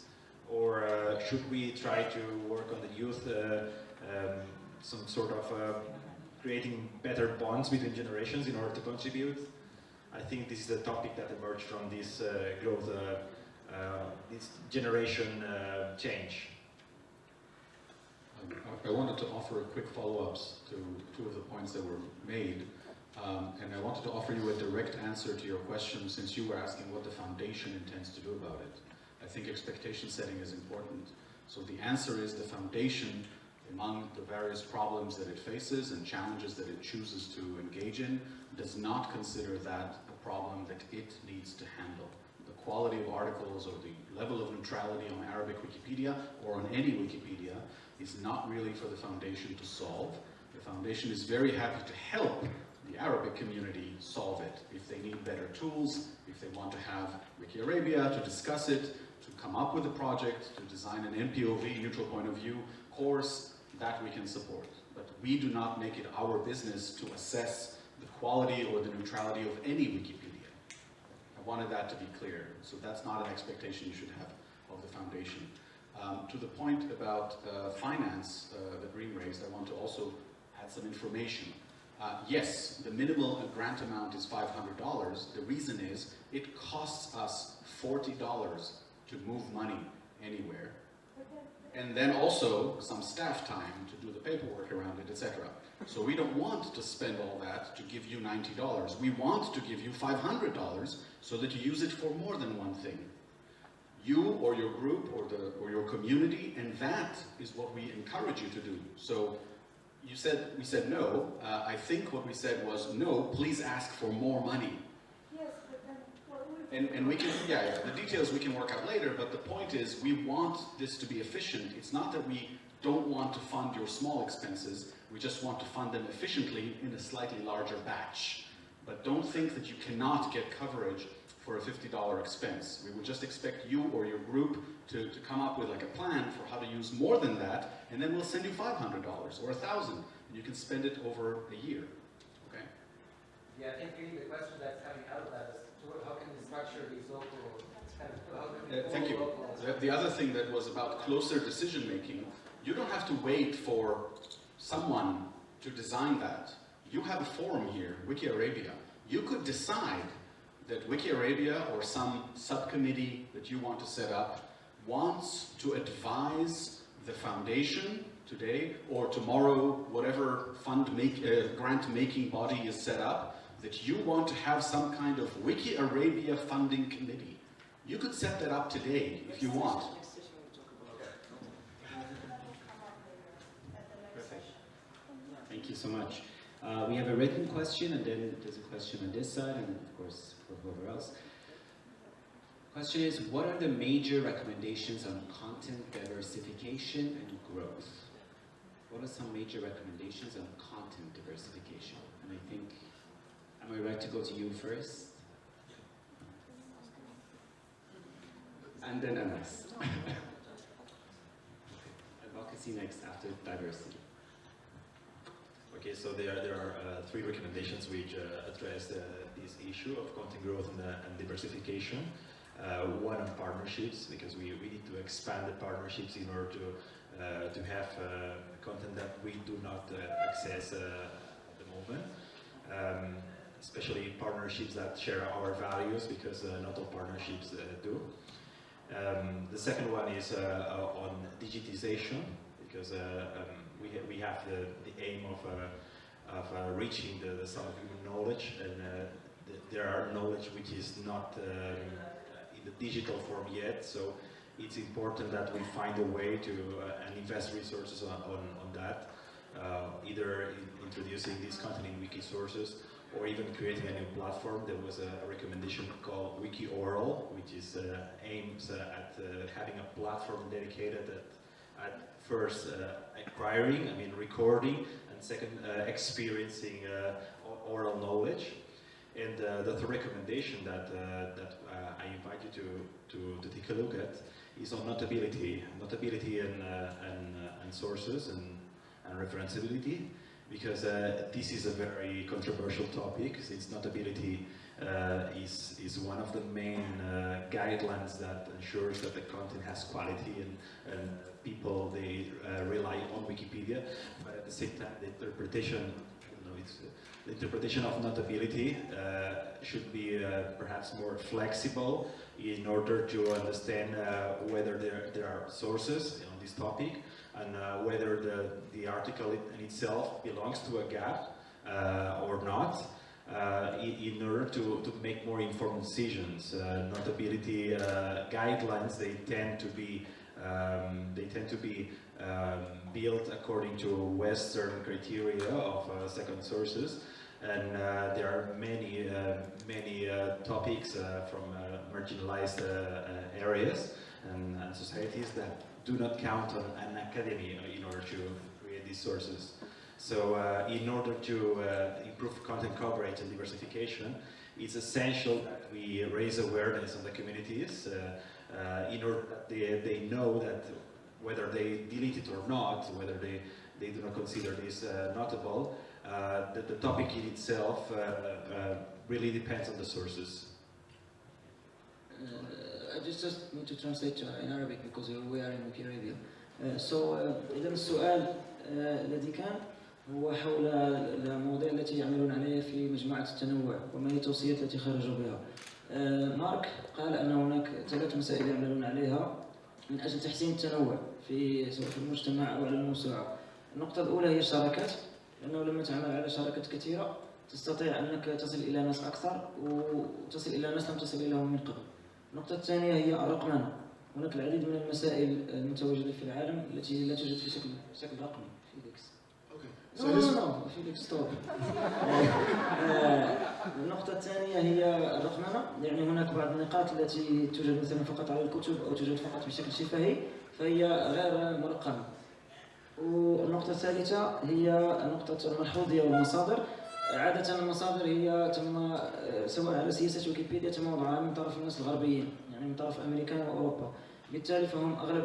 or uh, should we try to work on the youth, uh, um, some sort of uh, creating better bonds between generations in order to contribute? I think this is a topic that emerged from this uh, growth, uh, uh, this generation uh, change. Um, I wanted to offer a quick follow-ups to two of the points that were made. Um, and I wanted to offer you a direct answer to your question since you were asking what the foundation intends to do about it. I think expectation setting is important. So the answer is the foundation, among the various problems that it faces and challenges that it chooses to engage in, does not consider that a problem that it needs to handle. The quality of articles or the level of neutrality on Arabic Wikipedia or on any Wikipedia is not really for the foundation to solve. The foundation is very happy to help the Arabic community solve it. If they need better tools, if they want to have Wiki Arabia to discuss it, to come up with a project, to design an NPOV, neutral point of view course, that we can support. But we do not make it our business to assess the quality or the neutrality of any Wikipedia. I wanted that to be clear. So that's not an expectation you should have of the foundation. Um, to the point about uh, finance uh, that Green raised, I want to also add some information. Uh, yes, the minimal grant amount is $500. The reason is it costs us $40 to move money anywhere. And then also some staff time to do the paperwork around it, etc. So we don't want to spend all that to give you $90. We want to give you $500 so that you use it for more than one thing. You or your group or, the, or your community, and that is what we encourage you to do. So you said, we said no. Uh, I think what we said was, no, please ask for more money. Yes, but then what would And, and we can, yeah, the details we can work out later, but the point is we want this to be efficient. It's not that we don't want to fund your small expenses, we just want to fund them efficiently in a slightly larger batch. But don't think that you cannot get coverage for a $50 expense. We would just expect you or your group to, to come up with like a plan for how to use more than that, and then we'll send you $500 or 1000 and you can spend it over a year, okay? Yeah, I think the question that's coming out of that is to what- how can we structure these local, kind of, how can we Uh, thank you. the other thing that was about closer decision making, you don't have to wait for someone to design that. You have a forum here, Wiki Arabia. You could decide that Wiki Arabia or some subcommittee that you want to set up wants to advise the foundation today or tomorrow, whatever fund make, uh, grant making body is set up, that you want to have some kind of Wiki Arabia funding committee. You could set that up today if you want. Thank you so much. Uh, we have a written question, and then there's a question on this side, and of course for whoever else. Question is, what are the major recommendations on content diversification and growth? What are some major recommendations on content diversification? And I think, am I right to go to you first? And then Anas. [LAUGHS] Advocacy next after diversity. Okay, so there, there are uh, three recommendations which uh, address the, this issue of content growth and, uh, and diversification. Uh, one on partnerships, because we, we need to expand the partnerships in order to, uh, to have uh, content that we do not uh, access uh, at the moment. Um, especially partnerships that share our values, because uh, not all partnerships uh, do. Um, the second one is uh, uh, on digitization, because uh, um, we, ha we have the, the aim of, of reaching the, the sum of human knowledge, and th there are knowledge which is not um, in the digital form yet, so it's important that we find a way to and invest resources on, on, on that, either in introducing this content in wiki sources or even creating a new platform. There was a, a recommendation called Wiki Oral, which is uh, aims uh, at uh, having a platform dedicated at, at first uh, acquiring, I mean recording, and second uh, experiencing uh, oral knowledge. And the third recommendation that, that I invite you to, to, to take a look at is on notability, notability and, and, and sources and, and referenceability because uh, this is a very controversial topic. Notability uh, is, is one of the main uh, guidelines that ensures that the content has quality and, and people they uh, rely on Wikipedia. But at the same time the interpretation know, it's, the interpretation of notability uh, should be uh, perhaps more flexible in order to understand uh, whether there, there are sources on this topic and uh, whether the, the article in itself belongs to a gap uh, or not. uh, in, in order to, to make more informed decisions. Uh, notability uh, guidelines, they tend to be, um, they tend to be um, built according to Western criteria of second sources. And uh, there are many, uh, many uh, topics from marginalized areas and, and societies that do not count on an academy in order to create these sources. So uh, in order to uh, improve content coverage and diversification, it's essential that we raise awareness on the communities uh, uh, in order that they, they know that whether they delete it or not, whether they, they do not consider this uh, notable, uh, the, the topic in itself really depends on the sources. Uh, I just, just need to translate in Arabic because we are in Wikipedia. Uh, so uh, إذا السؤال uh, الذي كان هو حول المواضيع التي يعملون عليها في مجموعة التنوع وما هي التوصيات التي خرجوا بها. uh, مارك قال أن هناك ثلاث مسائل يعملون عليها من أجل تحسين التنوع في سواء في المجتمع أو على الموسوعة. النقطة الأولى هي الشراكات لأنه لما تعمل على شراكات كثيرة تستطيع أنك تصل إلى ناس أكثر وتصل إلى ناس لم تصل إليهم من قبل. النقطة الثانية هي الرقمنة هناك العديد من المسائل المتواجدة في العالم التي لا توجد في شكل شكل رقمي فيليكس. So نو this- نو فيليكس ستوب النقطة الثانية هي الرقمنة يعني هناك بعض النقاط التي توجد مثلا فقط على الكتب أو توجد فقط بشكل شفهي فهي غير مرقمة. والنقطة الثالثة هي نقطة الملحوظية والمصادر عادة المصادر هي تم سواء على سياسة ويكيبيديا تم وضعها من طرف الناس الغربيين يعني من طرف أمريكان وأوروبا. بالتالي فهم أغلب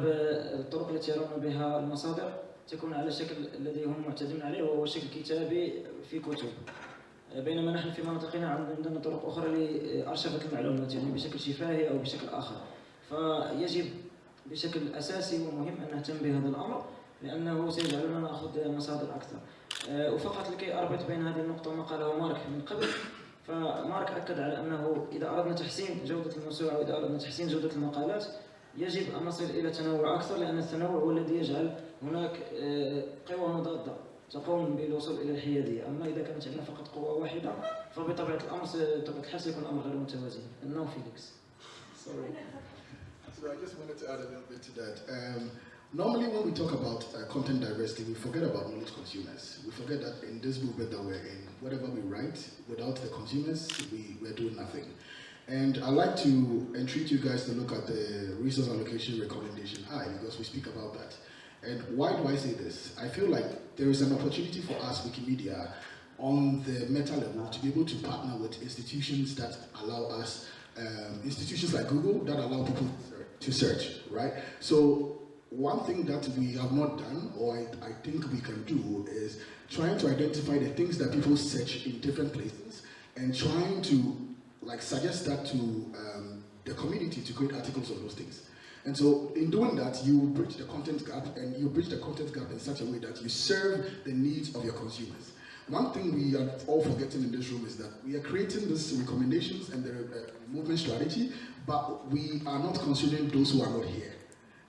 الطرق التي يرون بها المصادر تكون على الشكل الذي هم معتادون عليه وهو شكل كتابي في كتب. بينما نحن في مناطقنا عندنا طرق أخرى لأرشفة المعلومات يعني بشكل شفاهي أو بشكل آخر. فيجب بشكل أساسي ومهم أن نهتم بهذا الأمر لأنه سيجعلنا نأخذ مصادر أكثر. وفقط لكي أربط بين هذه النقطة وما قاله مارك من قبل فمارك أكد على أنه إذا أردنا تحسين جودة الموسوعة وإذا أردنا تحسين جودة المقالات يجب أن نصل إلى تنوع أكثر لأن التنوع هو الذي يجعل هناك آه، قوى مضادة تقوم بالوصول إلى الحيادية أما إذا كانت عندنا فقط قوة واحدة فبطبيعة الأمر س- بطبيعة الحال سيكون الأمر غير متوازن النو فيليكس Sorry. So I just wanted to add a little bit to that. Um, normally, when we talk about uh, content diversity, we forget about knowledge consumers. We forget that in this movement that we're in, whatever we write, without the consumers, we, we're doing nothing. And I'd like to entreat you guys to look at the resource allocation recommendation I, because we speak about that. And why do I say this? I feel like there is an opportunity for us, Wikimedia, on the meta level to be able to partner with institutions that allow us, um, institutions like Google that allow people to search, right? So one thing that we have not done, or I, think we can do, is trying to identify the things that people search in different places and trying to like suggest that to um, the community to create articles on those things. And so in doing that, you bridge the content gap and you bridge the content gap in such a way that you serve the needs of your consumers. One thing we are all forgetting in this room is that we are creating these recommendations and the uh, movement strategy, but we are not considering those who are not here.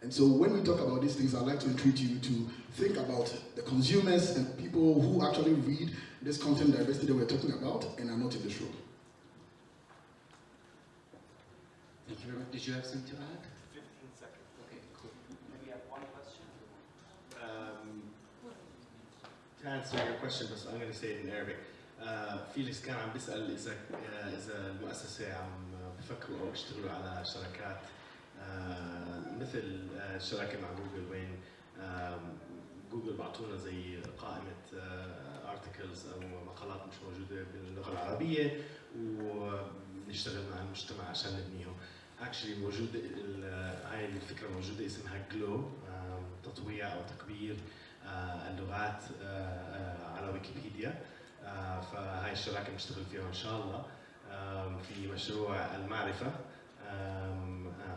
And so when we talk about these things, I'd like to entreat you to think about the consumers and people who actually read this content diversity that we're talking about and are not in this room. Thank you very much. Did you have something to add? 15 seconds. Okay, cool. Maybe I have one question. Um, to answer your question بس I'm going to say it in Arabic. Uh, فيليكس كان عم بيسأل إذا آه، إذا المؤسسة عم بفكروا أو بيشتغلوا على شراكات آه، مثل آه، الشراكة مع جوجل وين جوجل بعطونا زي قائمة آه، ارتكلز أو مقالات مش موجودة باللغة العربية ونشتغل مع المجتمع عشان نبنيهم. اكشلي موجود آه، هاي الفكرة موجودة اسمها جلو تطويع أو تكبير اللغات على ويكيبيديا. فهاي الشراكة بنشتغل فيها إن شاء الله. في مشروع المعرفة.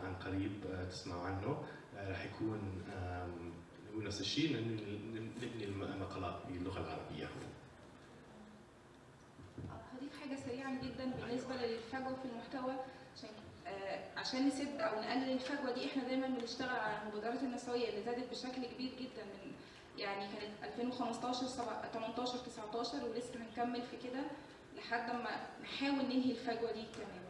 عن قريب آه، تسمعوا عنه. آه، رح يكون هو نفس الشيء نبني المقالات باللغة العربية. هضيف حاجة سريعا جدا بالنسبة للفجوة في المحتوى عشان آه، عشان نسد أو نقلل الفجوة دي إحنا دايما بنشتغل على المبادرات النسوية اللي زادت بشكل كبير جدا من يعني كانت 2015 سبع- 18 19 ولسه هنكمل في كده لحد ما نحاول ننهي الفجوة دي تماما.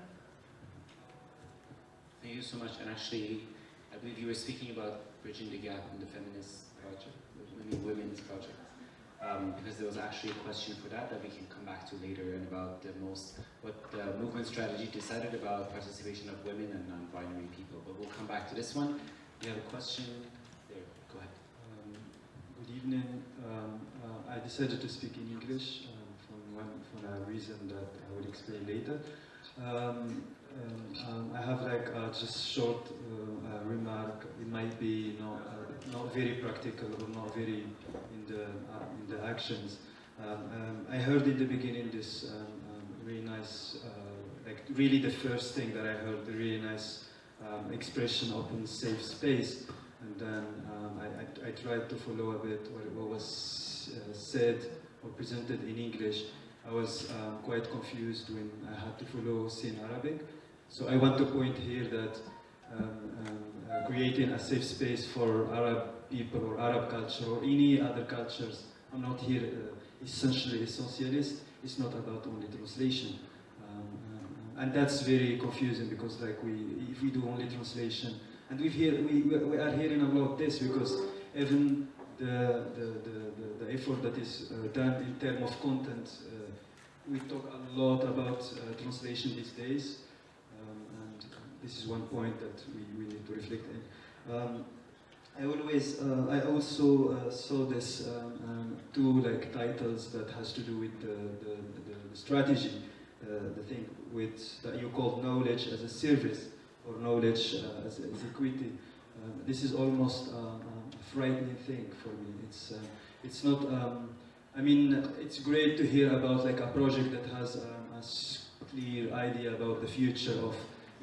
Thank you so much. And actually, I believe you were speaking about bridging the gap in the feminist project, I mean women's project. Um, because there was actually a question for that that we can come back to later and about the most, what the movement strategy decided about participation of women and non-binary people. But we'll come back to this one. You have a question? There, go ahead. Um, good evening. Um, uh, I decided to speak in English um, for, one, for a reason that I will explain later. Um, um, I have like uh, just short uh, uh, remark. It might be not uh, not very practical or not very in the uh, in the actions. Um, um, I heard in the beginning this um, um, really nice, uh, like really the first thing that I heard, the really nice expression, open, safe space. And then I, I, I tried to follow a bit what, was said or presented in English. I was um, quite confused when I had to follow in Arabic. So I want to point here that um, um, uh, creating a safe space for Arab people or Arab culture or any other cultures, I'm not here uh, essentially essentialist, it's not about only translation. Um, um, and that's very confusing because like we, if we do only translation, and we hear, we, we- are hearing about this because even the, the, the, the, effort that is uh, done in terms of content, uh, we talk a lot about uh, translation these days, this is one point that we, we need to reflect on. Um, I always, uh, I also uh, saw this um, um, two like titles that has to do with the, the, the, strategy, uh, the thing with that you call knowledge as a service or knowledge uh, as, as equity. Um, this is almost um, a frightening thing for me. It's, it's not. Um, I mean, it's great to hear about like a project that has a clear idea about the future of,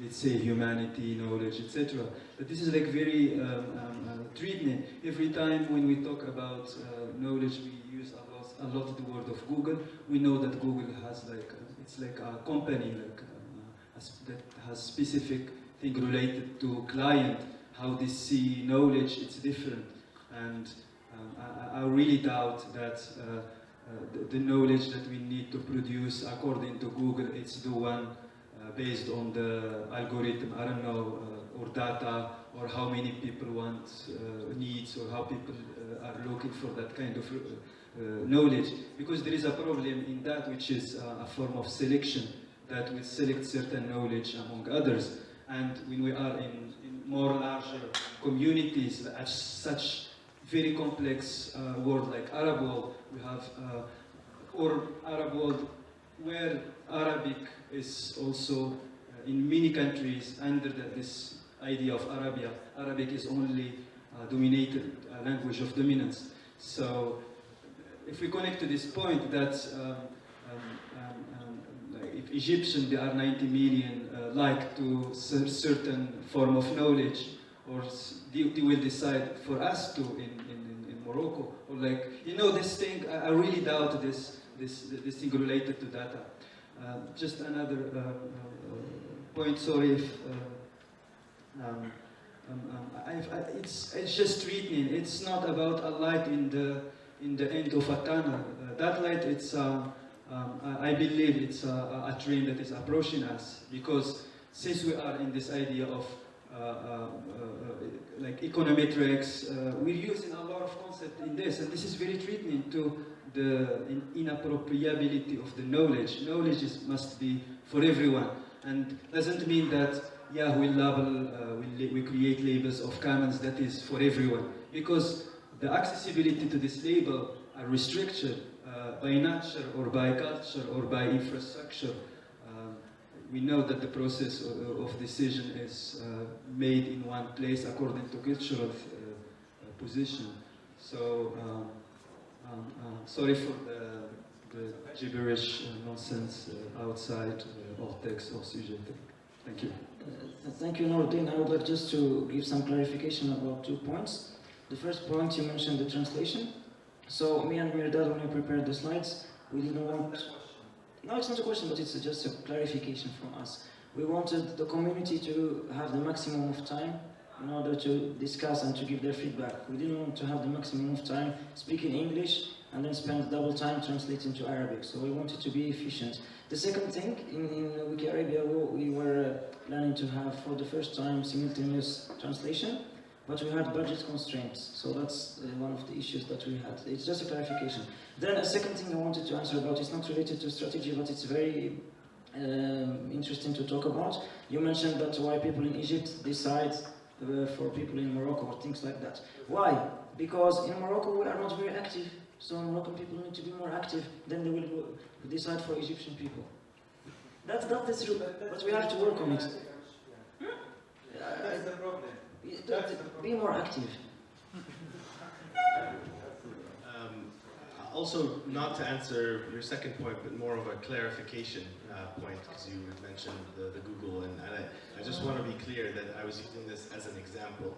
let's say, humanity, knowledge, etc. But this is like very um, um, uh, threatening. Every time when we talk about uh, knowledge, we use a lot, a lot the word of Google. We know that Google has like uh, it's like a company like uh, a that has specific thing related to client, how they see knowledge. It's different, and um, I, I really doubt that. Uh, uh, the, the knowledge that we need to produce according to Google, it's the one based on the algorithm, I don't know, uh, or data, or how many people want uh, needs, or how people uh, are looking for that kind of knowledge. Because there is a problem in that, which is a form of selection, that we select certain knowledge among others. And when we are in, in more larger communities, such very complex uh, world like Arab world, we have, uh, or Arab world where Arabic is also uh, in many countries under the, this idea of Arabia. Arabic is only uh, dominated uh, language of dominance. So if we connect to this point that um, um, um, um, if Egyptian, there are 90 million, uh, like to certain form of knowledge, or they, will decide for us to in, in, in, in Morocco, or like, you know, this thing, I, I really doubt this, this, this thing related to data. Uh, just another uh, uh, point, sorry if, um, um, um, I, it's, it's just threatening. It's not about a light in the, in the end of a tunnel. Uh, that light, it's, um, um, I believe it's a, a that is approaching us because since we are in this idea of uh, uh, like econometrics, we're using a lot of concept in this, and this is very threatening to the inappropriability of the knowledge. Knowledge is, must be for everyone, and doesn't mean that yeah we label, uh, we, we create labels of commons that is for everyone, because the accessibility to this label are restricted uh, by nature or by culture or by infrastructure. Um, we know that the process of, decision is uh, made in one place according to cultural uh, position. So, um, um, uh, sorry for the, the gibberish uh, nonsense uh, outside uh, of text or sujet. Thank you. Uh, Thank you, Nordin. I would like just to give some clarification about two points. The first point, you mentioned the translation. So me and Mehrdad, when we prepared the slides, we didn't want... No, it's not a question, but it's just a clarification from us. We wanted the community to have the maximum of time in order to discuss and to give their feedback. We didn't want to have the maximum of time speaking English and then spend double time translating to Arabic. So we wanted to be efficient. The second thing, in, in Wiki Arabia, we, we were uh, planning to have for the first time simultaneous translation, but we had budget constraints. So that's uh, one of the issues that we had. It's just a clarification. Then a second thing I wanted to answer about is not related to strategy, but it's very um, interesting to talk about. You mentioned that why people in Egypt decide Uh, for people in Morocco or things like that. Why? Because in Morocco we are not very active, so Moroccan people need to be more active, then they will decide for Egyptian people. That's that is true, but we have to work on it. That's the problem. Be more active. [LAUGHS] Also, not to answer your second point, but more of a clarification uh, point, because you mentioned the, the Google, and, I, I just want to be clear that I was using this as an example,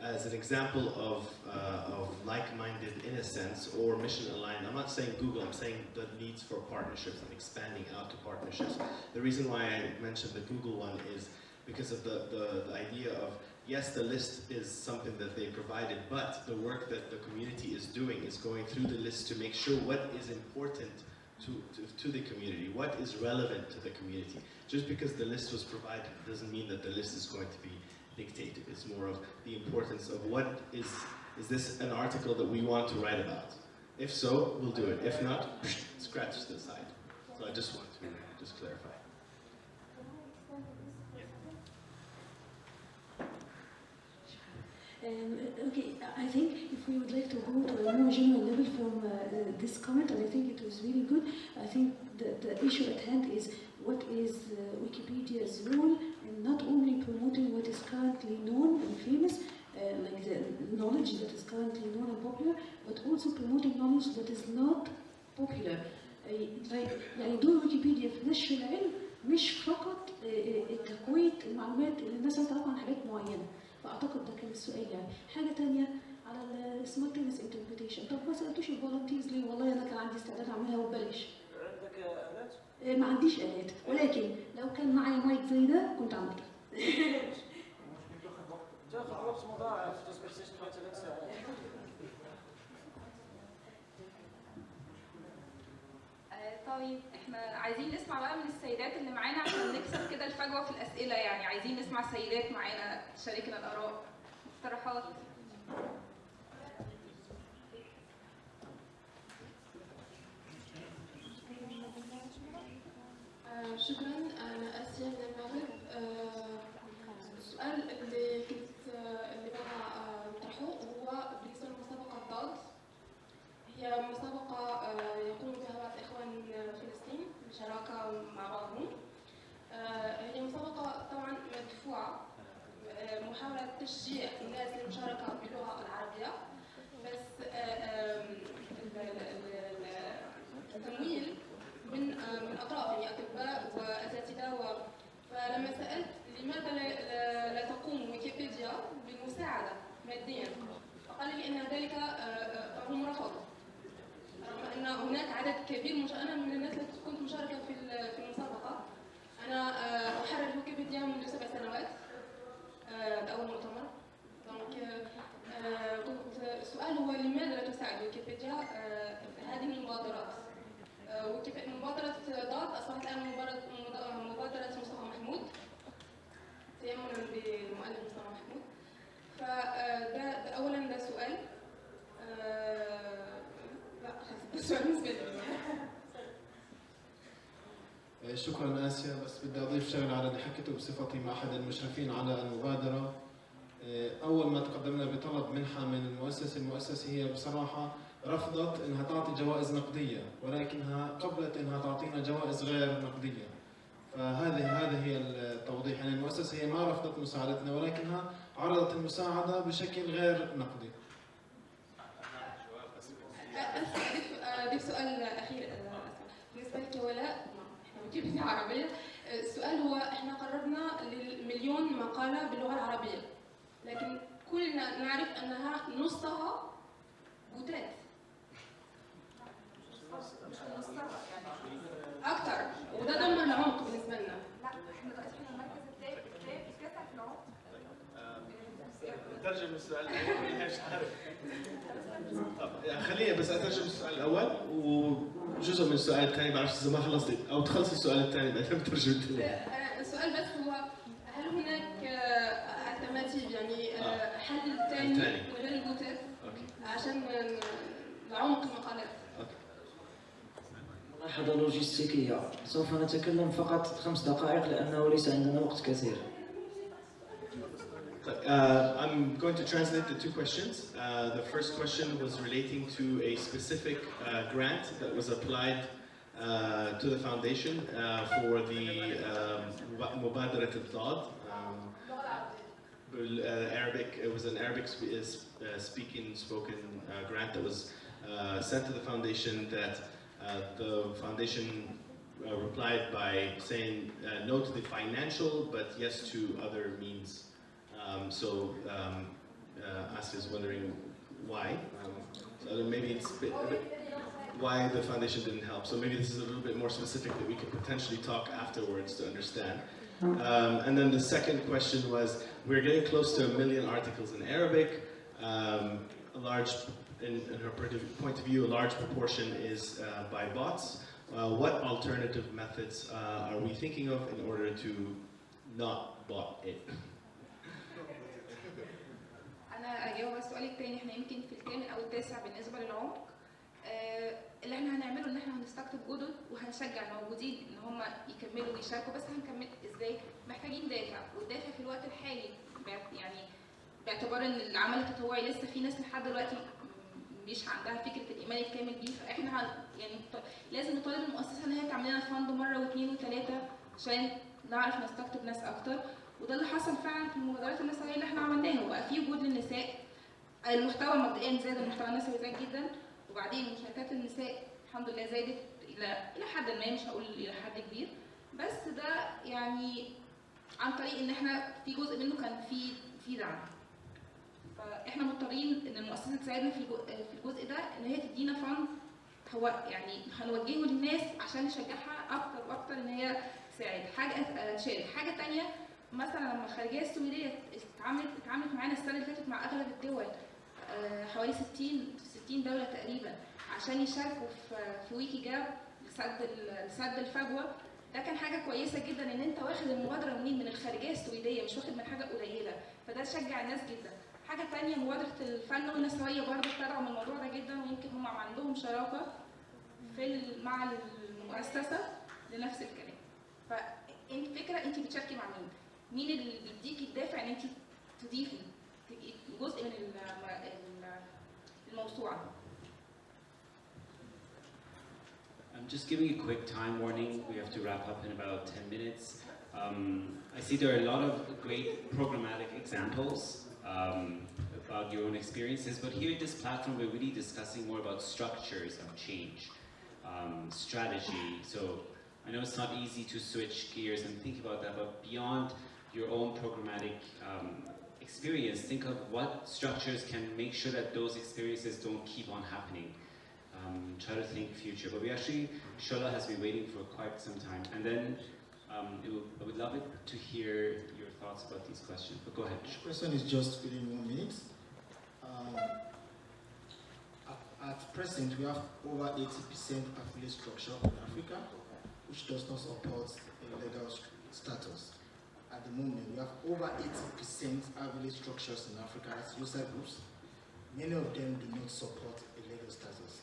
as an example of, uh, of like-minded in a sense, or mission-aligned. I'm not saying Google, I'm saying the needs for partnerships and expanding out to partnerships. The reason why I mentioned the Google one is because of the, the, the idea of yes, the list is something that they provided, but the work that the community is doing is going through the list to make sure what is important to, to, to the community, what is relevant to the community. Just because the list was provided doesn't mean that the list is going to be dictated. It's more of the importance of what is, is this an article that we want to write about? If so, we'll do it. If not, [LAUGHS] scratch the side. So I just want to just clarify. Um, okay, I think if we would like to go to a more general level from uh, uh, this comment, and I think it was really good, I think the, the issue at hand is what is uh, Wikipedia's role in not only promoting what is currently known and famous, uh, like the knowledge that is currently known and popular, but also promoting knowledge that is not popular. Uh, like يعني دور ويكيبيديا في نشر العلم مش فقط آه، آه، تقوية المعلومات اللي الناس عايزة تعرف عن حاجات معينة. فأعتقد ده كان السؤال يعني حاجة تانية على السمارتنس انتربريتيشن طب ما سالتوش الفولنتيرز ليه؟ والله أنا كان عندي استعداد أعملها وببلاش عندك آلات؟ إيه، ما عنديش آلات. ولكن لو كان معايا مايك زي ده كنت عملتها [LAUGHS] تاخذ وقت. مضاعف. تسبح ست ثلاث ساعات آه، طيب إحنا عايزين نسمع بقى من السيدات اللي معانا عشان نكسر كده الفجوة في الأسئلة يعني. عايزين نسمع سيدات معانا تشاركنا الآراء اقتراحات آه، شكرا. أنا آسيا من المغرب آه، السؤال اللي كنت اللي بغى آه، نطرحه هو بالنسبة لمسابقه ضاد. هي مسابقة يقوم الاخوان بشراكه مع بعضهم. آه، هي مسابقة طبعا مدفوعة. آه، محاولة تشجيع الناس للمشاركة باللغة العربية. بس آه، التمويل من من أطراف يعني أطباء وأساتذة. فلما سألت لماذا لا, تقوم ويكيبيديا بالمساعدة ماديا فقال لي إن ذلك فهم رفضوا رغم إن هناك عدد كبير مش أنا من الناس كنت مشاركة في في المسابقة. أنا آه، أحرر ويكيبيديا منذ سبع سنوات. آه، اول مؤتمر. دونك آه، كنت السؤال هو لماذا لا تساعد ويكيبيديا؟ هذه المبادرات. مبادرة ضاد أصبحت الآن مبادرة مصطفى محمود. تيمنا بالمؤلف مصطفى محمود. فده ده أولا ده سؤال. لا خلاص [LAUGHS] ده سؤال بالنسبة لي شكرا آسيا بس بدي أضيف شغلة على اللي حكيته بصفتي مع أحد المشرفين على المبادرة. أول ما تقدمنا بطلب منحة من المؤسسة المؤسسة هي بصراحة رفضت إنها تعطي جوائز نقدية ولكنها قبلت إنها تعطينا جوائز غير نقدية. فهذه هذه هي التوضيح. يعني المؤسسة هي ما رفضت مساعدتنا ولكنها عرضت المساعدة بشكل غير نقدي أضيف أضيف سؤال أخير آه، بالنسبة لك يا ولاء إحنا بنجيب في عربية آه، السؤال هو إحنا قررنا للمليون مقالة باللغة العربية لكن كلنا نعرف أنها نصها بوتات أكثر وده دمر العمق بالنسبة لنا. لا إحنا دلوقتي إحنا المركز كاسع في العمر اترجم السؤال الأول. مش عارف. طب يعني خليني بس أترجم السؤال الأول وجزء من السؤال الثاني؟ بعرفش إذا ما خلصت. أو تخلص السؤال الثاني بعدين بترجم الثاني آه، السؤال بس هو هل هناك الترناتيف يعني آه، حل ثاني غير البوتات عشان نعمق المقالات. ملاحظة لوجستيكية. سوف نتكلم فقط خمس دقائق لأنه ليس عندنا وقت كثير. Uh, I'm going to translate the two questions. Uh, the first question was relating to a specific uh, grant that was applied uh, to the foundation uh, for the um, al-Dad. Um, uh, Arabic, it was an Arabic sp- speaking, spoken grant that was sent to the foundation that the foundation replied by saying no to the financial, but yes to other means um, so um, uh, is wondering why. Um, so maybe it's bit, why the foundation didn't help. So maybe this is a little bit more specific that we could potentially talk afterwards to understand. Um, and then the second question was, we're getting close to a million articles in Arabic. Um, a large, in, in her point of- point of view, a large proportion is uh, by bots. Uh, what alternative methods uh, are we thinking of in order to not bot it? اجاوب على السؤال التاني إحنا يمكن في الثامن أو التاسع بالنسبة للعمق. آه، اللي إحنا هنعمله ان إحنا هنستقطب جدد وهنشجع الموجودين ان هم يكملوا ويشاركوا. بس هنكمل إزاي؟ محتاجين دافع. والدافع في الوقت الحالي يعني باعتبار ان العمل التطوعي لسه في ناس لحد دلوقتي مش عندها فكرة الإيمان الكامل بيه. فاحنا يعني لازم نطالب المؤسسة ان هي تعمل لنا فند مرة واثنين وثلاثه عشان نعرف نستقطب ناس أكتر. وده اللي حصل فعلا في المبادرات النسويه اللي إحنا عملناها. وبقى في وجود للنساء المحتوى مبدئيا زاد المحتوى النسوي زاد جدا. وبعدين مشاركات النساء الحمد لله زادت إلى إلى حد ما مش هقول إلى حد كبير. بس ده يعني عن طريق إن إحنا في جزء منه كان في في دعم. فاحنا مضطرين إن المؤسسة تساعدنا في في الجزء ده إن هي تدينا فند هو يعني هنوجهه للناس عشان نشجعها أكتر وأكتر إن هي تساعد. حاجة تشارك حاجة تانية مثلا لما الخارجيه السويدية اتعاملت اتعاملت معانا السنة اللي فاتت مع أغلب الدول آه، حوالي 60 60 دولة تقريبا عشان يشاركوا في في ويكي جاب لسد لسد الفجوة. ده كان حاجة كويسة جدا إن أنت واخد المبادرة منين؟ من الخارجية السويدية مش واخد من حاجة قليلة. فده شجع الناس جدا. حاجة تانية مبادرة الفن والنسوية برضه ابتدعوا من الموضوع ده جدا ويمكن هم عندهم شراكة في مع المؤسسة لنفس الكلام. فانت فكره انت بتشاركي مع مين؟ مين اللي بيديكي الدافع ان انت تضيفي تبقي جزء من الم- ال- الموسوعه I'm just giving a quick time warning. We have to wrap up in about 10 minutes. Um, I see there are a lot of great programmatic examples um, about your own experiences, but here at this platform, we're really discussing more about structures of change, um, strategy. So I know it's not easy to switch gears and think about that, but beyond your own programmatic um, experience, think of what structures can make sure that those experiences don't keep on happening um, try to think future. But we actually, Shola has been waiting for quite some time. And then um, will, I would love it to hear your thoughts about these questions. But go ahead. question is just within one minute. Um, at, at present, we have over 80% affiliate structure in Africa, which does not support a legal status. At the moment, we have over 80% affiliate structures in Africa as user groups. Many of them do not support a legal status.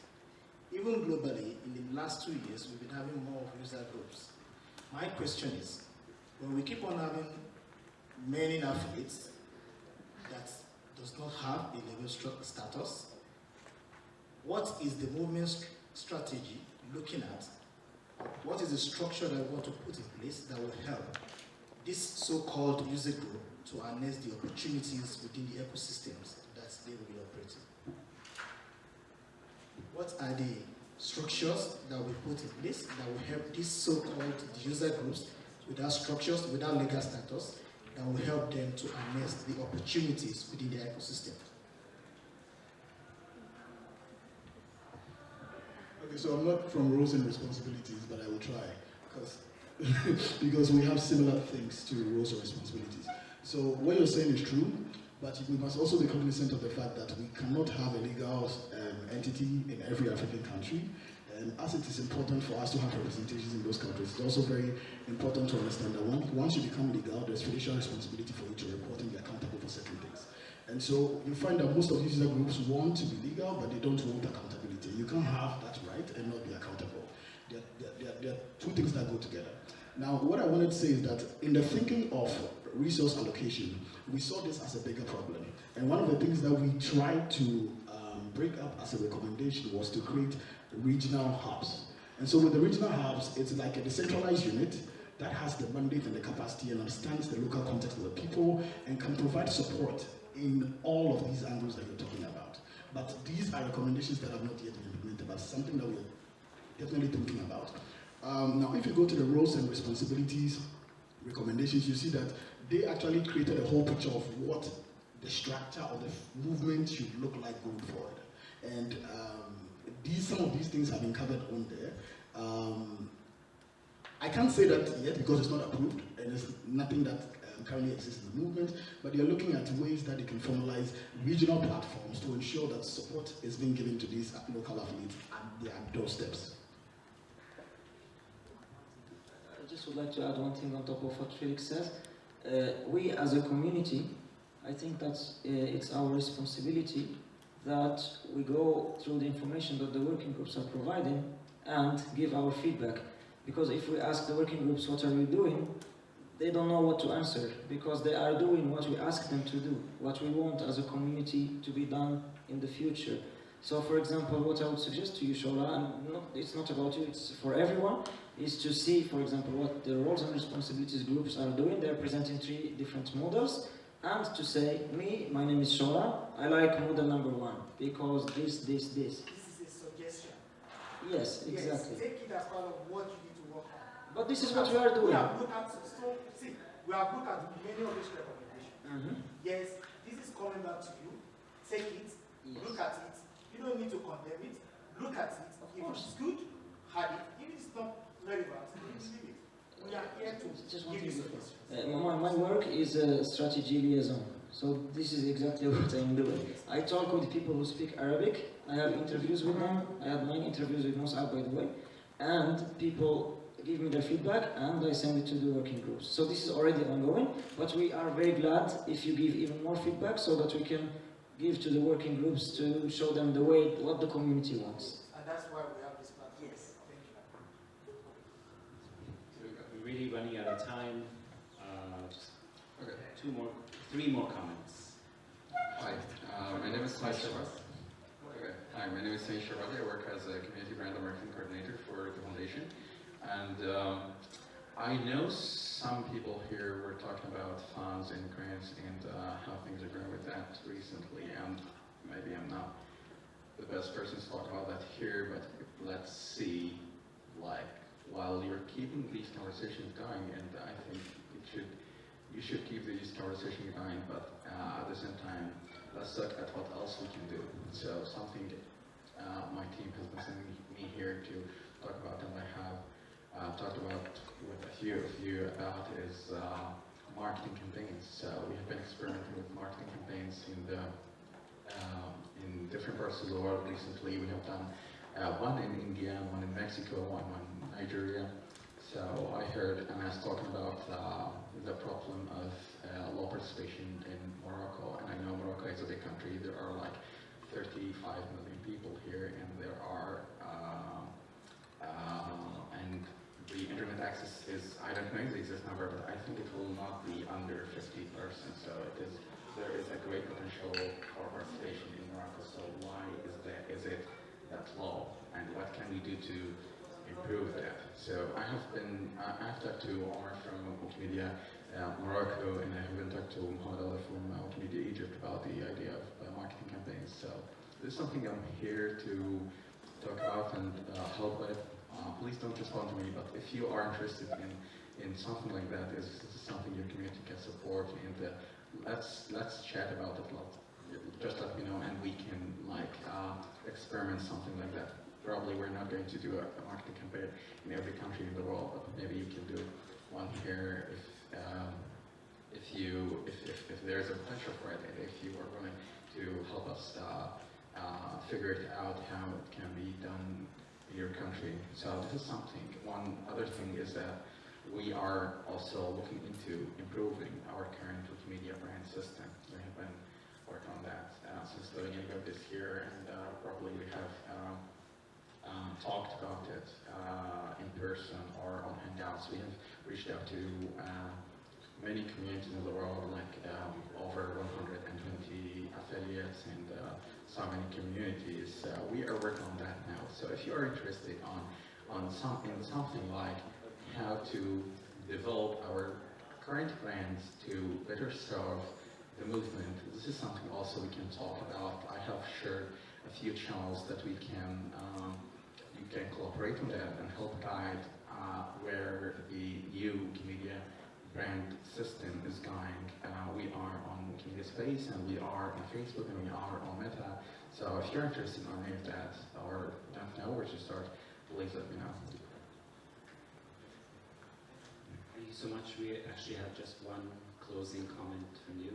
Even globally, in the last two years, we've been having more user groups. My question is, when we keep on having many affiliates that does not have a legal status, what is the movement st- strategy looking at? What is the structure that we want to put in place that will help this so-called user group to harness the opportunities within the ecosystems that they will be operating? What are the structures that we put in place that will help these so-called user groups without structures, without legal status, that will help them to harness the opportunities within the ecosystem? Okay, so I'm not from roles and responsibilities, but I will try because [LAUGHS] because we have similar things to roles and responsibilities. So what you're saying is true, But we must also be cognizant of the fact that we cannot have a legal um, entity in every African country. And as it is important for us to have representations in those countries, it's also very important to understand that once, once you become legal, there's fiduciary responsibility for you to report and be accountable for certain things. And so you find that most of these user groups want to be legal, but they don't want accountability. You can't have that right and not be accountable. There, there, there, there are two things that go together. Now, what I wanted to say is that in the thinking of resource allocation, we saw this as a bigger problem. And one of the things that we tried to um, break up as a recommendation was to create regional hubs. And so with the regional hubs, it's like a decentralized unit that has the mandate and the capacity and understands the local context of the people and can provide support in all of these angles that you're talking about. But these are recommendations that have not yet been implemented, but something that we're definitely thinking about. Um, now, if you go to the roles and responsibilities recommendations, you see that they actually created a whole picture of what the structure of the movement should look like going forward. And um, these, some of these things have been covered on there. Um, I can't say that yet because it's not approved and there's nothing that um, currently exists in the movement, but they're looking at ways that they can formalize regional platforms to ensure that support is being given to these local affiliates at their doorsteps. I just would like to add one thing on top of what Felix says. Uh, we as a community, I think that uh, it's our responsibility that we go through the information that the working groups are providing and give our feedback. Because if we ask the working groups, what are you doing? They don't know what to answer because they are doing what we ask them to do, what we want as a community to be done in the future. So for example, what I would suggest to you, Shola, and not, it's not about you, it's for everyone, is to see, for example, what the roles and responsibilities groups are doing. They're presenting three different models. And to say, me, my name is Shola, I like model number one, because this, this, this. This is a suggestion. Yes, exactly. Yes, take it as part of what you need to work on. But this is what we are doing. We have looked at, so, see, we have looked at many of these recommendations. Mhm. Yes, this is coming back to you. Take it, look at it. You don't need to condemn it. Look at it. if it's good, have it. If it's not relevant, leave. We are here to Just one give thing. Uh, my, my work is a strategy liaison. So this is exactly [LAUGHS] what I'm doing. I talk with people who speak Arabic. I have interviews with them. I had nine interviews with Mus'ab, by the way. And people give me their feedback and I send it to the working groups. So this is already ongoing, but we are very glad if you give even more feedback so that we can give to the working groups to show them the way, what the community wants. And that's why we have this platform. Yes. Thank you. So running out of time. Uh, just two more, three more comments. Hi, uh, my name is Sai Shabbat. Okay. Hi, my name is Sai Shabbat. I work as a community brand and marketing coordinator for the foundation. And um, I know some people here were talking about funds and grants and uh, how things are going with that recently. And maybe I'm not the best person to talk about that here, but let's see, like, while you're keeping these conversations going, and I think it should, you should keep these conversations going, but uh, at the same time, let's look at what else we can do. So something uh, my team has been sending me here to talk about, and I have uh, talked about with a few of you about is uh, marketing campaigns. So we have been experimenting with marketing campaigns in the um, in different parts of the world recently. We have done uh, one in India, one in Mexico, one in Nigeria. So I heard Anas talking about uh, the problem of uh, low participation in Morocco, and I know Morocco is a big country. There are like 35 million people here, and there are uh, uh, and the internet access is I don't know the exact number, but I think it will not be under 50 percent. So it is there is a great potential for participation in Morocco. So why is that? Is it that low? And what can we do to improve that? So I have been I have talked to Omar from Wikimedia uh, Morocco, and I have been talked to Mohamed Ali from uh, Wikimedia Egypt about the idea of uh, marketing campaigns. So this is something I'm here to talk about and uh, help with. Uh, please don't respond to me, but if you are interested in in something like that, is something your community can support, and uh, let's let's chat about it. Just let me know, and we can like uh, experiment something like that. Probably we're not going to do a, a marketing campaign in every country in the world, but maybe you can do one here if um, if you, if, if, if there's a potential for it, and if you are willing to help us uh, uh, figure it out how it can be done in your country. So this is something. One other thing is that we are also looking into improving our current Wikimedia brand system. We have been working on that uh, since the beginning of this year, and uh, probably we have um, um, talked about it uh, in person or on Hangouts. We have reached out to uh, many communities in the world, like um, over 120 affiliates and uh, so many communities. Uh, we are working on that now. So if you are interested on on something something like how to develop our current plans to better serve the movement, this is something also we can talk about. I have shared a few channels that we can um, can cooperate on that and help guide uh, where the new Wikimedia brand system is going. Uh, we are on Wikimedia Space and we are on Facebook and we are on Meta. So if you're interested in any of that or don't know where to start, please let me know. Thank you so much. We actually have just one closing comment from you.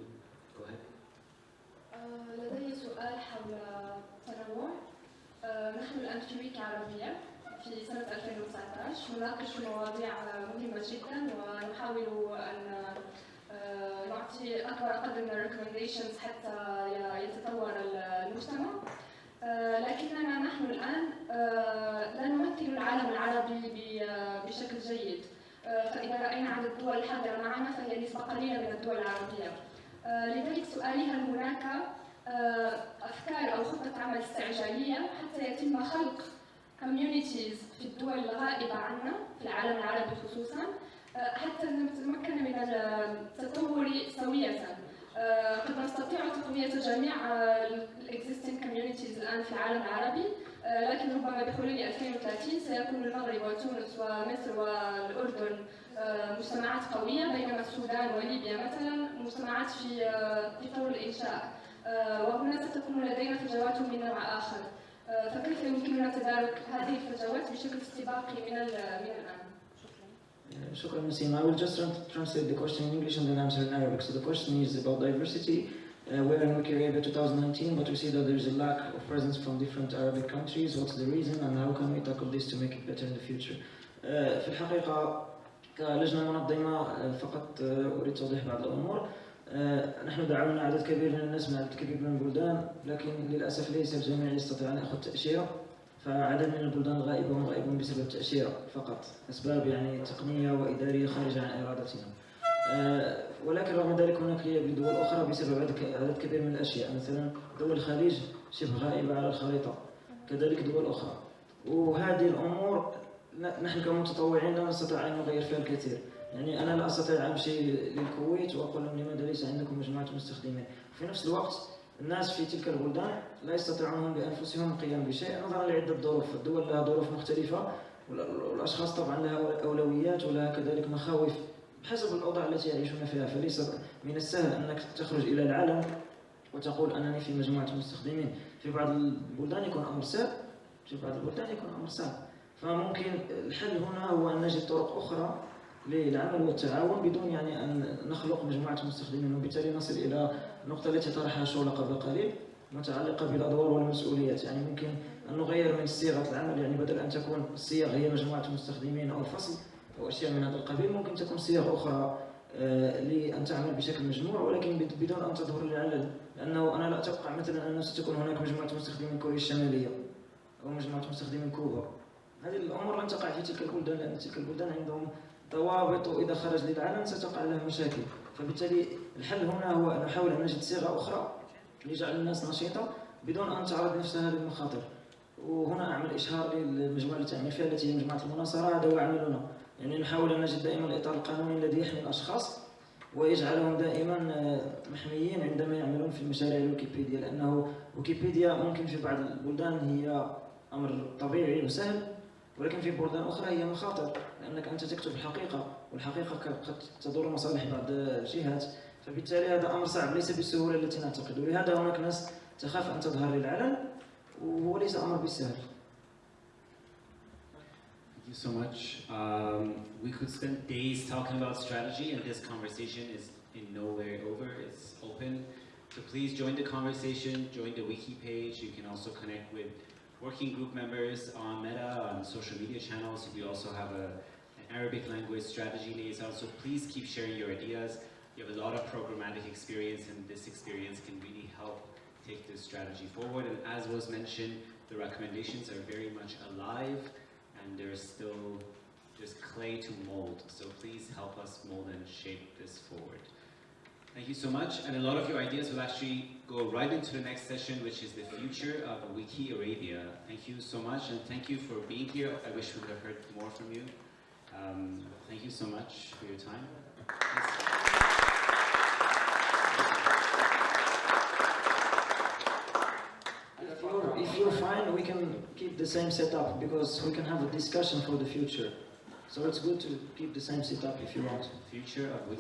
الآن في سنة 2019 نناقش مواضيع مهمة جدا ونحاول أن آه، نعطي أكبر قدر من الريكومنديشنز حتى يتطور المجتمع. آه، لكننا نحن الآن آه، لا نمثل العالم العربي بشكل جيد. فإذا رأينا عدد الدول الحاضرة معنا فهي نسبة قليلة من الدول العربية. لذلك سؤالي هل هناك أفكار أو خطة عمل استعجالية حتى يتم خلق communities في الدول الغائبة عنا في العالم العربي خصوصا آه، حتى نتمكن من التطور سوية. آه، قد نستطيع تقوية جميع الاكزيستنج communities الآن في العالم العربي. آه، لكن ربما بحلول 2030 سيكون المغرب وتونس ومصر والأردن آه، مجتمعات قوية بينما السودان وليبيا مثلا مجتمعات في آه، في طور الإنشاء. آه، وهنا ستكون لدينا فجوات من نوع آخر. آه، فكيف يمكننا تدارك هذه الفجوات بشكل استباقي من من الآن؟ Uh, Shukran Naseem. I will just tran- translate the question in English and then answer in Arabic. So the question is about diversity. Uh, we're in Wiki Arabia 2019, but we see that there is a lack of presence from different Arabic countries. What's the reason and how can we tackle this to make it better in the future? Uh, في الحقيقة كلجنة منظمة uh, فقط uh, أريد توضيح بعض الأمور. Uh, نحن دعونا عدد كبير من الناس من عدد كبير من البلدان لكن للأسف ليس الجميع يستطيع أن يأخذ تأشيرة فعدد من البلدان هم غائبون بسبب التأشيرة فقط أسباب يعني تقنية وإدارية خارجة عن إرادتنا. آه، ولكن رغم ذلك هناك لدول أخرى بسبب عدد كبير من الأشياء مثلا دول الخليج شبه غائبة على الخريطة كذلك دول أخرى. وهذه الأمور نحن كمتطوعين لا نستطيع أن نغير فيها الكثير. يعني أنا لا أستطيع أن أمشي للكويت وأقول لهم لماذا ليس عندكم مجموعة مستخدمين في نفس الوقت الناس في تلك البلدان لا يستطيعون هم بأنفسهم القيام بشيء نظرا لعدة ظروف. الدول لها ظروف مختلفة وال- والأشخاص طبعا لها أولويات ولها كذلك مخاوف. بحسب الأوضاع التي يعيشون فيها فليس من السهل أنك تخرج إلى العالم وتقول أنني في مجموعة مستخدمين. في بعض البلدان يكون أمر سهل. في بعض البلدان يكون أمر صعب فممكن الحل هنا هو أن نجد طرق أخرى للعمل والتعاون بدون يعني أن نخلق مجموعة مستخدمين. وبالتالي نصل إلى النقطة التي طرحها شولا قبل قليل متعلقة بالأدوار والمسؤوليات. يعني ممكن أن نغير من صيغة العمل يعني بدل أن تكون الصيغ هي مجموعة مستخدمين أو الفصل أو أشياء من هذا القبيل ممكن تكون صيغ أخرى آه، لأن تعمل بشكل مجموع. ولكن بد- بدون أن تظهر للعلل لأنه أنا لا أتوقع مثلا أنه ستكون هناك مجموعة مستخدمين كوريا الشمالية أو مجموعة مستخدمين كوبا. هذه الأمور لن تقع في تلك البلدان لأن تلك البلدان عندهم ضوابط وإذا خرج للعلن ستقع له مشاكل. فبالتالي الحل هنا هو أن نحاول أن نجد صيغة أخرى لجعل الناس نشيطة بدون أن تعرض نفسها للمخاطر. وهنا أعمل إشهار للمجموعة التي أعمل فيها التي هي مجموعة المناصرة هذا هو عملنا يعني نحاول أن نجد دائما الإطار القانوني الذي يحمي الأشخاص ويجعلهم دائما آه، محميين عندما يعملون في مشاريع الويكيبيديا لأنه ويكيبيديا ممكن في بعض البلدان هي أمر طبيعي وسهل. ولكن في بلدان أخرى هي مخاطر لأنك أنت تكتب الحقيقة والحقيقة قد تضر مصالح بعض الجهات فبالتالي هذا أمر صعب ليس بالسهولة التي نعتقد ولهذا هناك ناس تخاف أن تظهر للعلن وهو ليس أمر بالسهل Thank you so much. Um, we could spend days talking about strategy, and this conversation is in no way over. It's open. So please join the conversation, join the wiki page. You can also connect with working group members on Meta, on social media channels. We also have a, an Arabic language strategy liaison. So please keep sharing your ideas. You have a lot of programmatic experience and this experience can really help take this strategy forward. And as was mentioned, the recommendations are very much alive and there's still just clay to mold. So please help us mold and shape this forward. Thank you so much. And a lot of your ideas will actually go right into the next session, which is the future of Wiki Arabia. Thank you so much, and thank you for being here. I wish we could have heard more from you. Um, thank you so much for your time. If you're, if you're fine, we can keep the same setup because we can have a discussion for the future. So it's good to keep the same setup if you want. Future of Wiki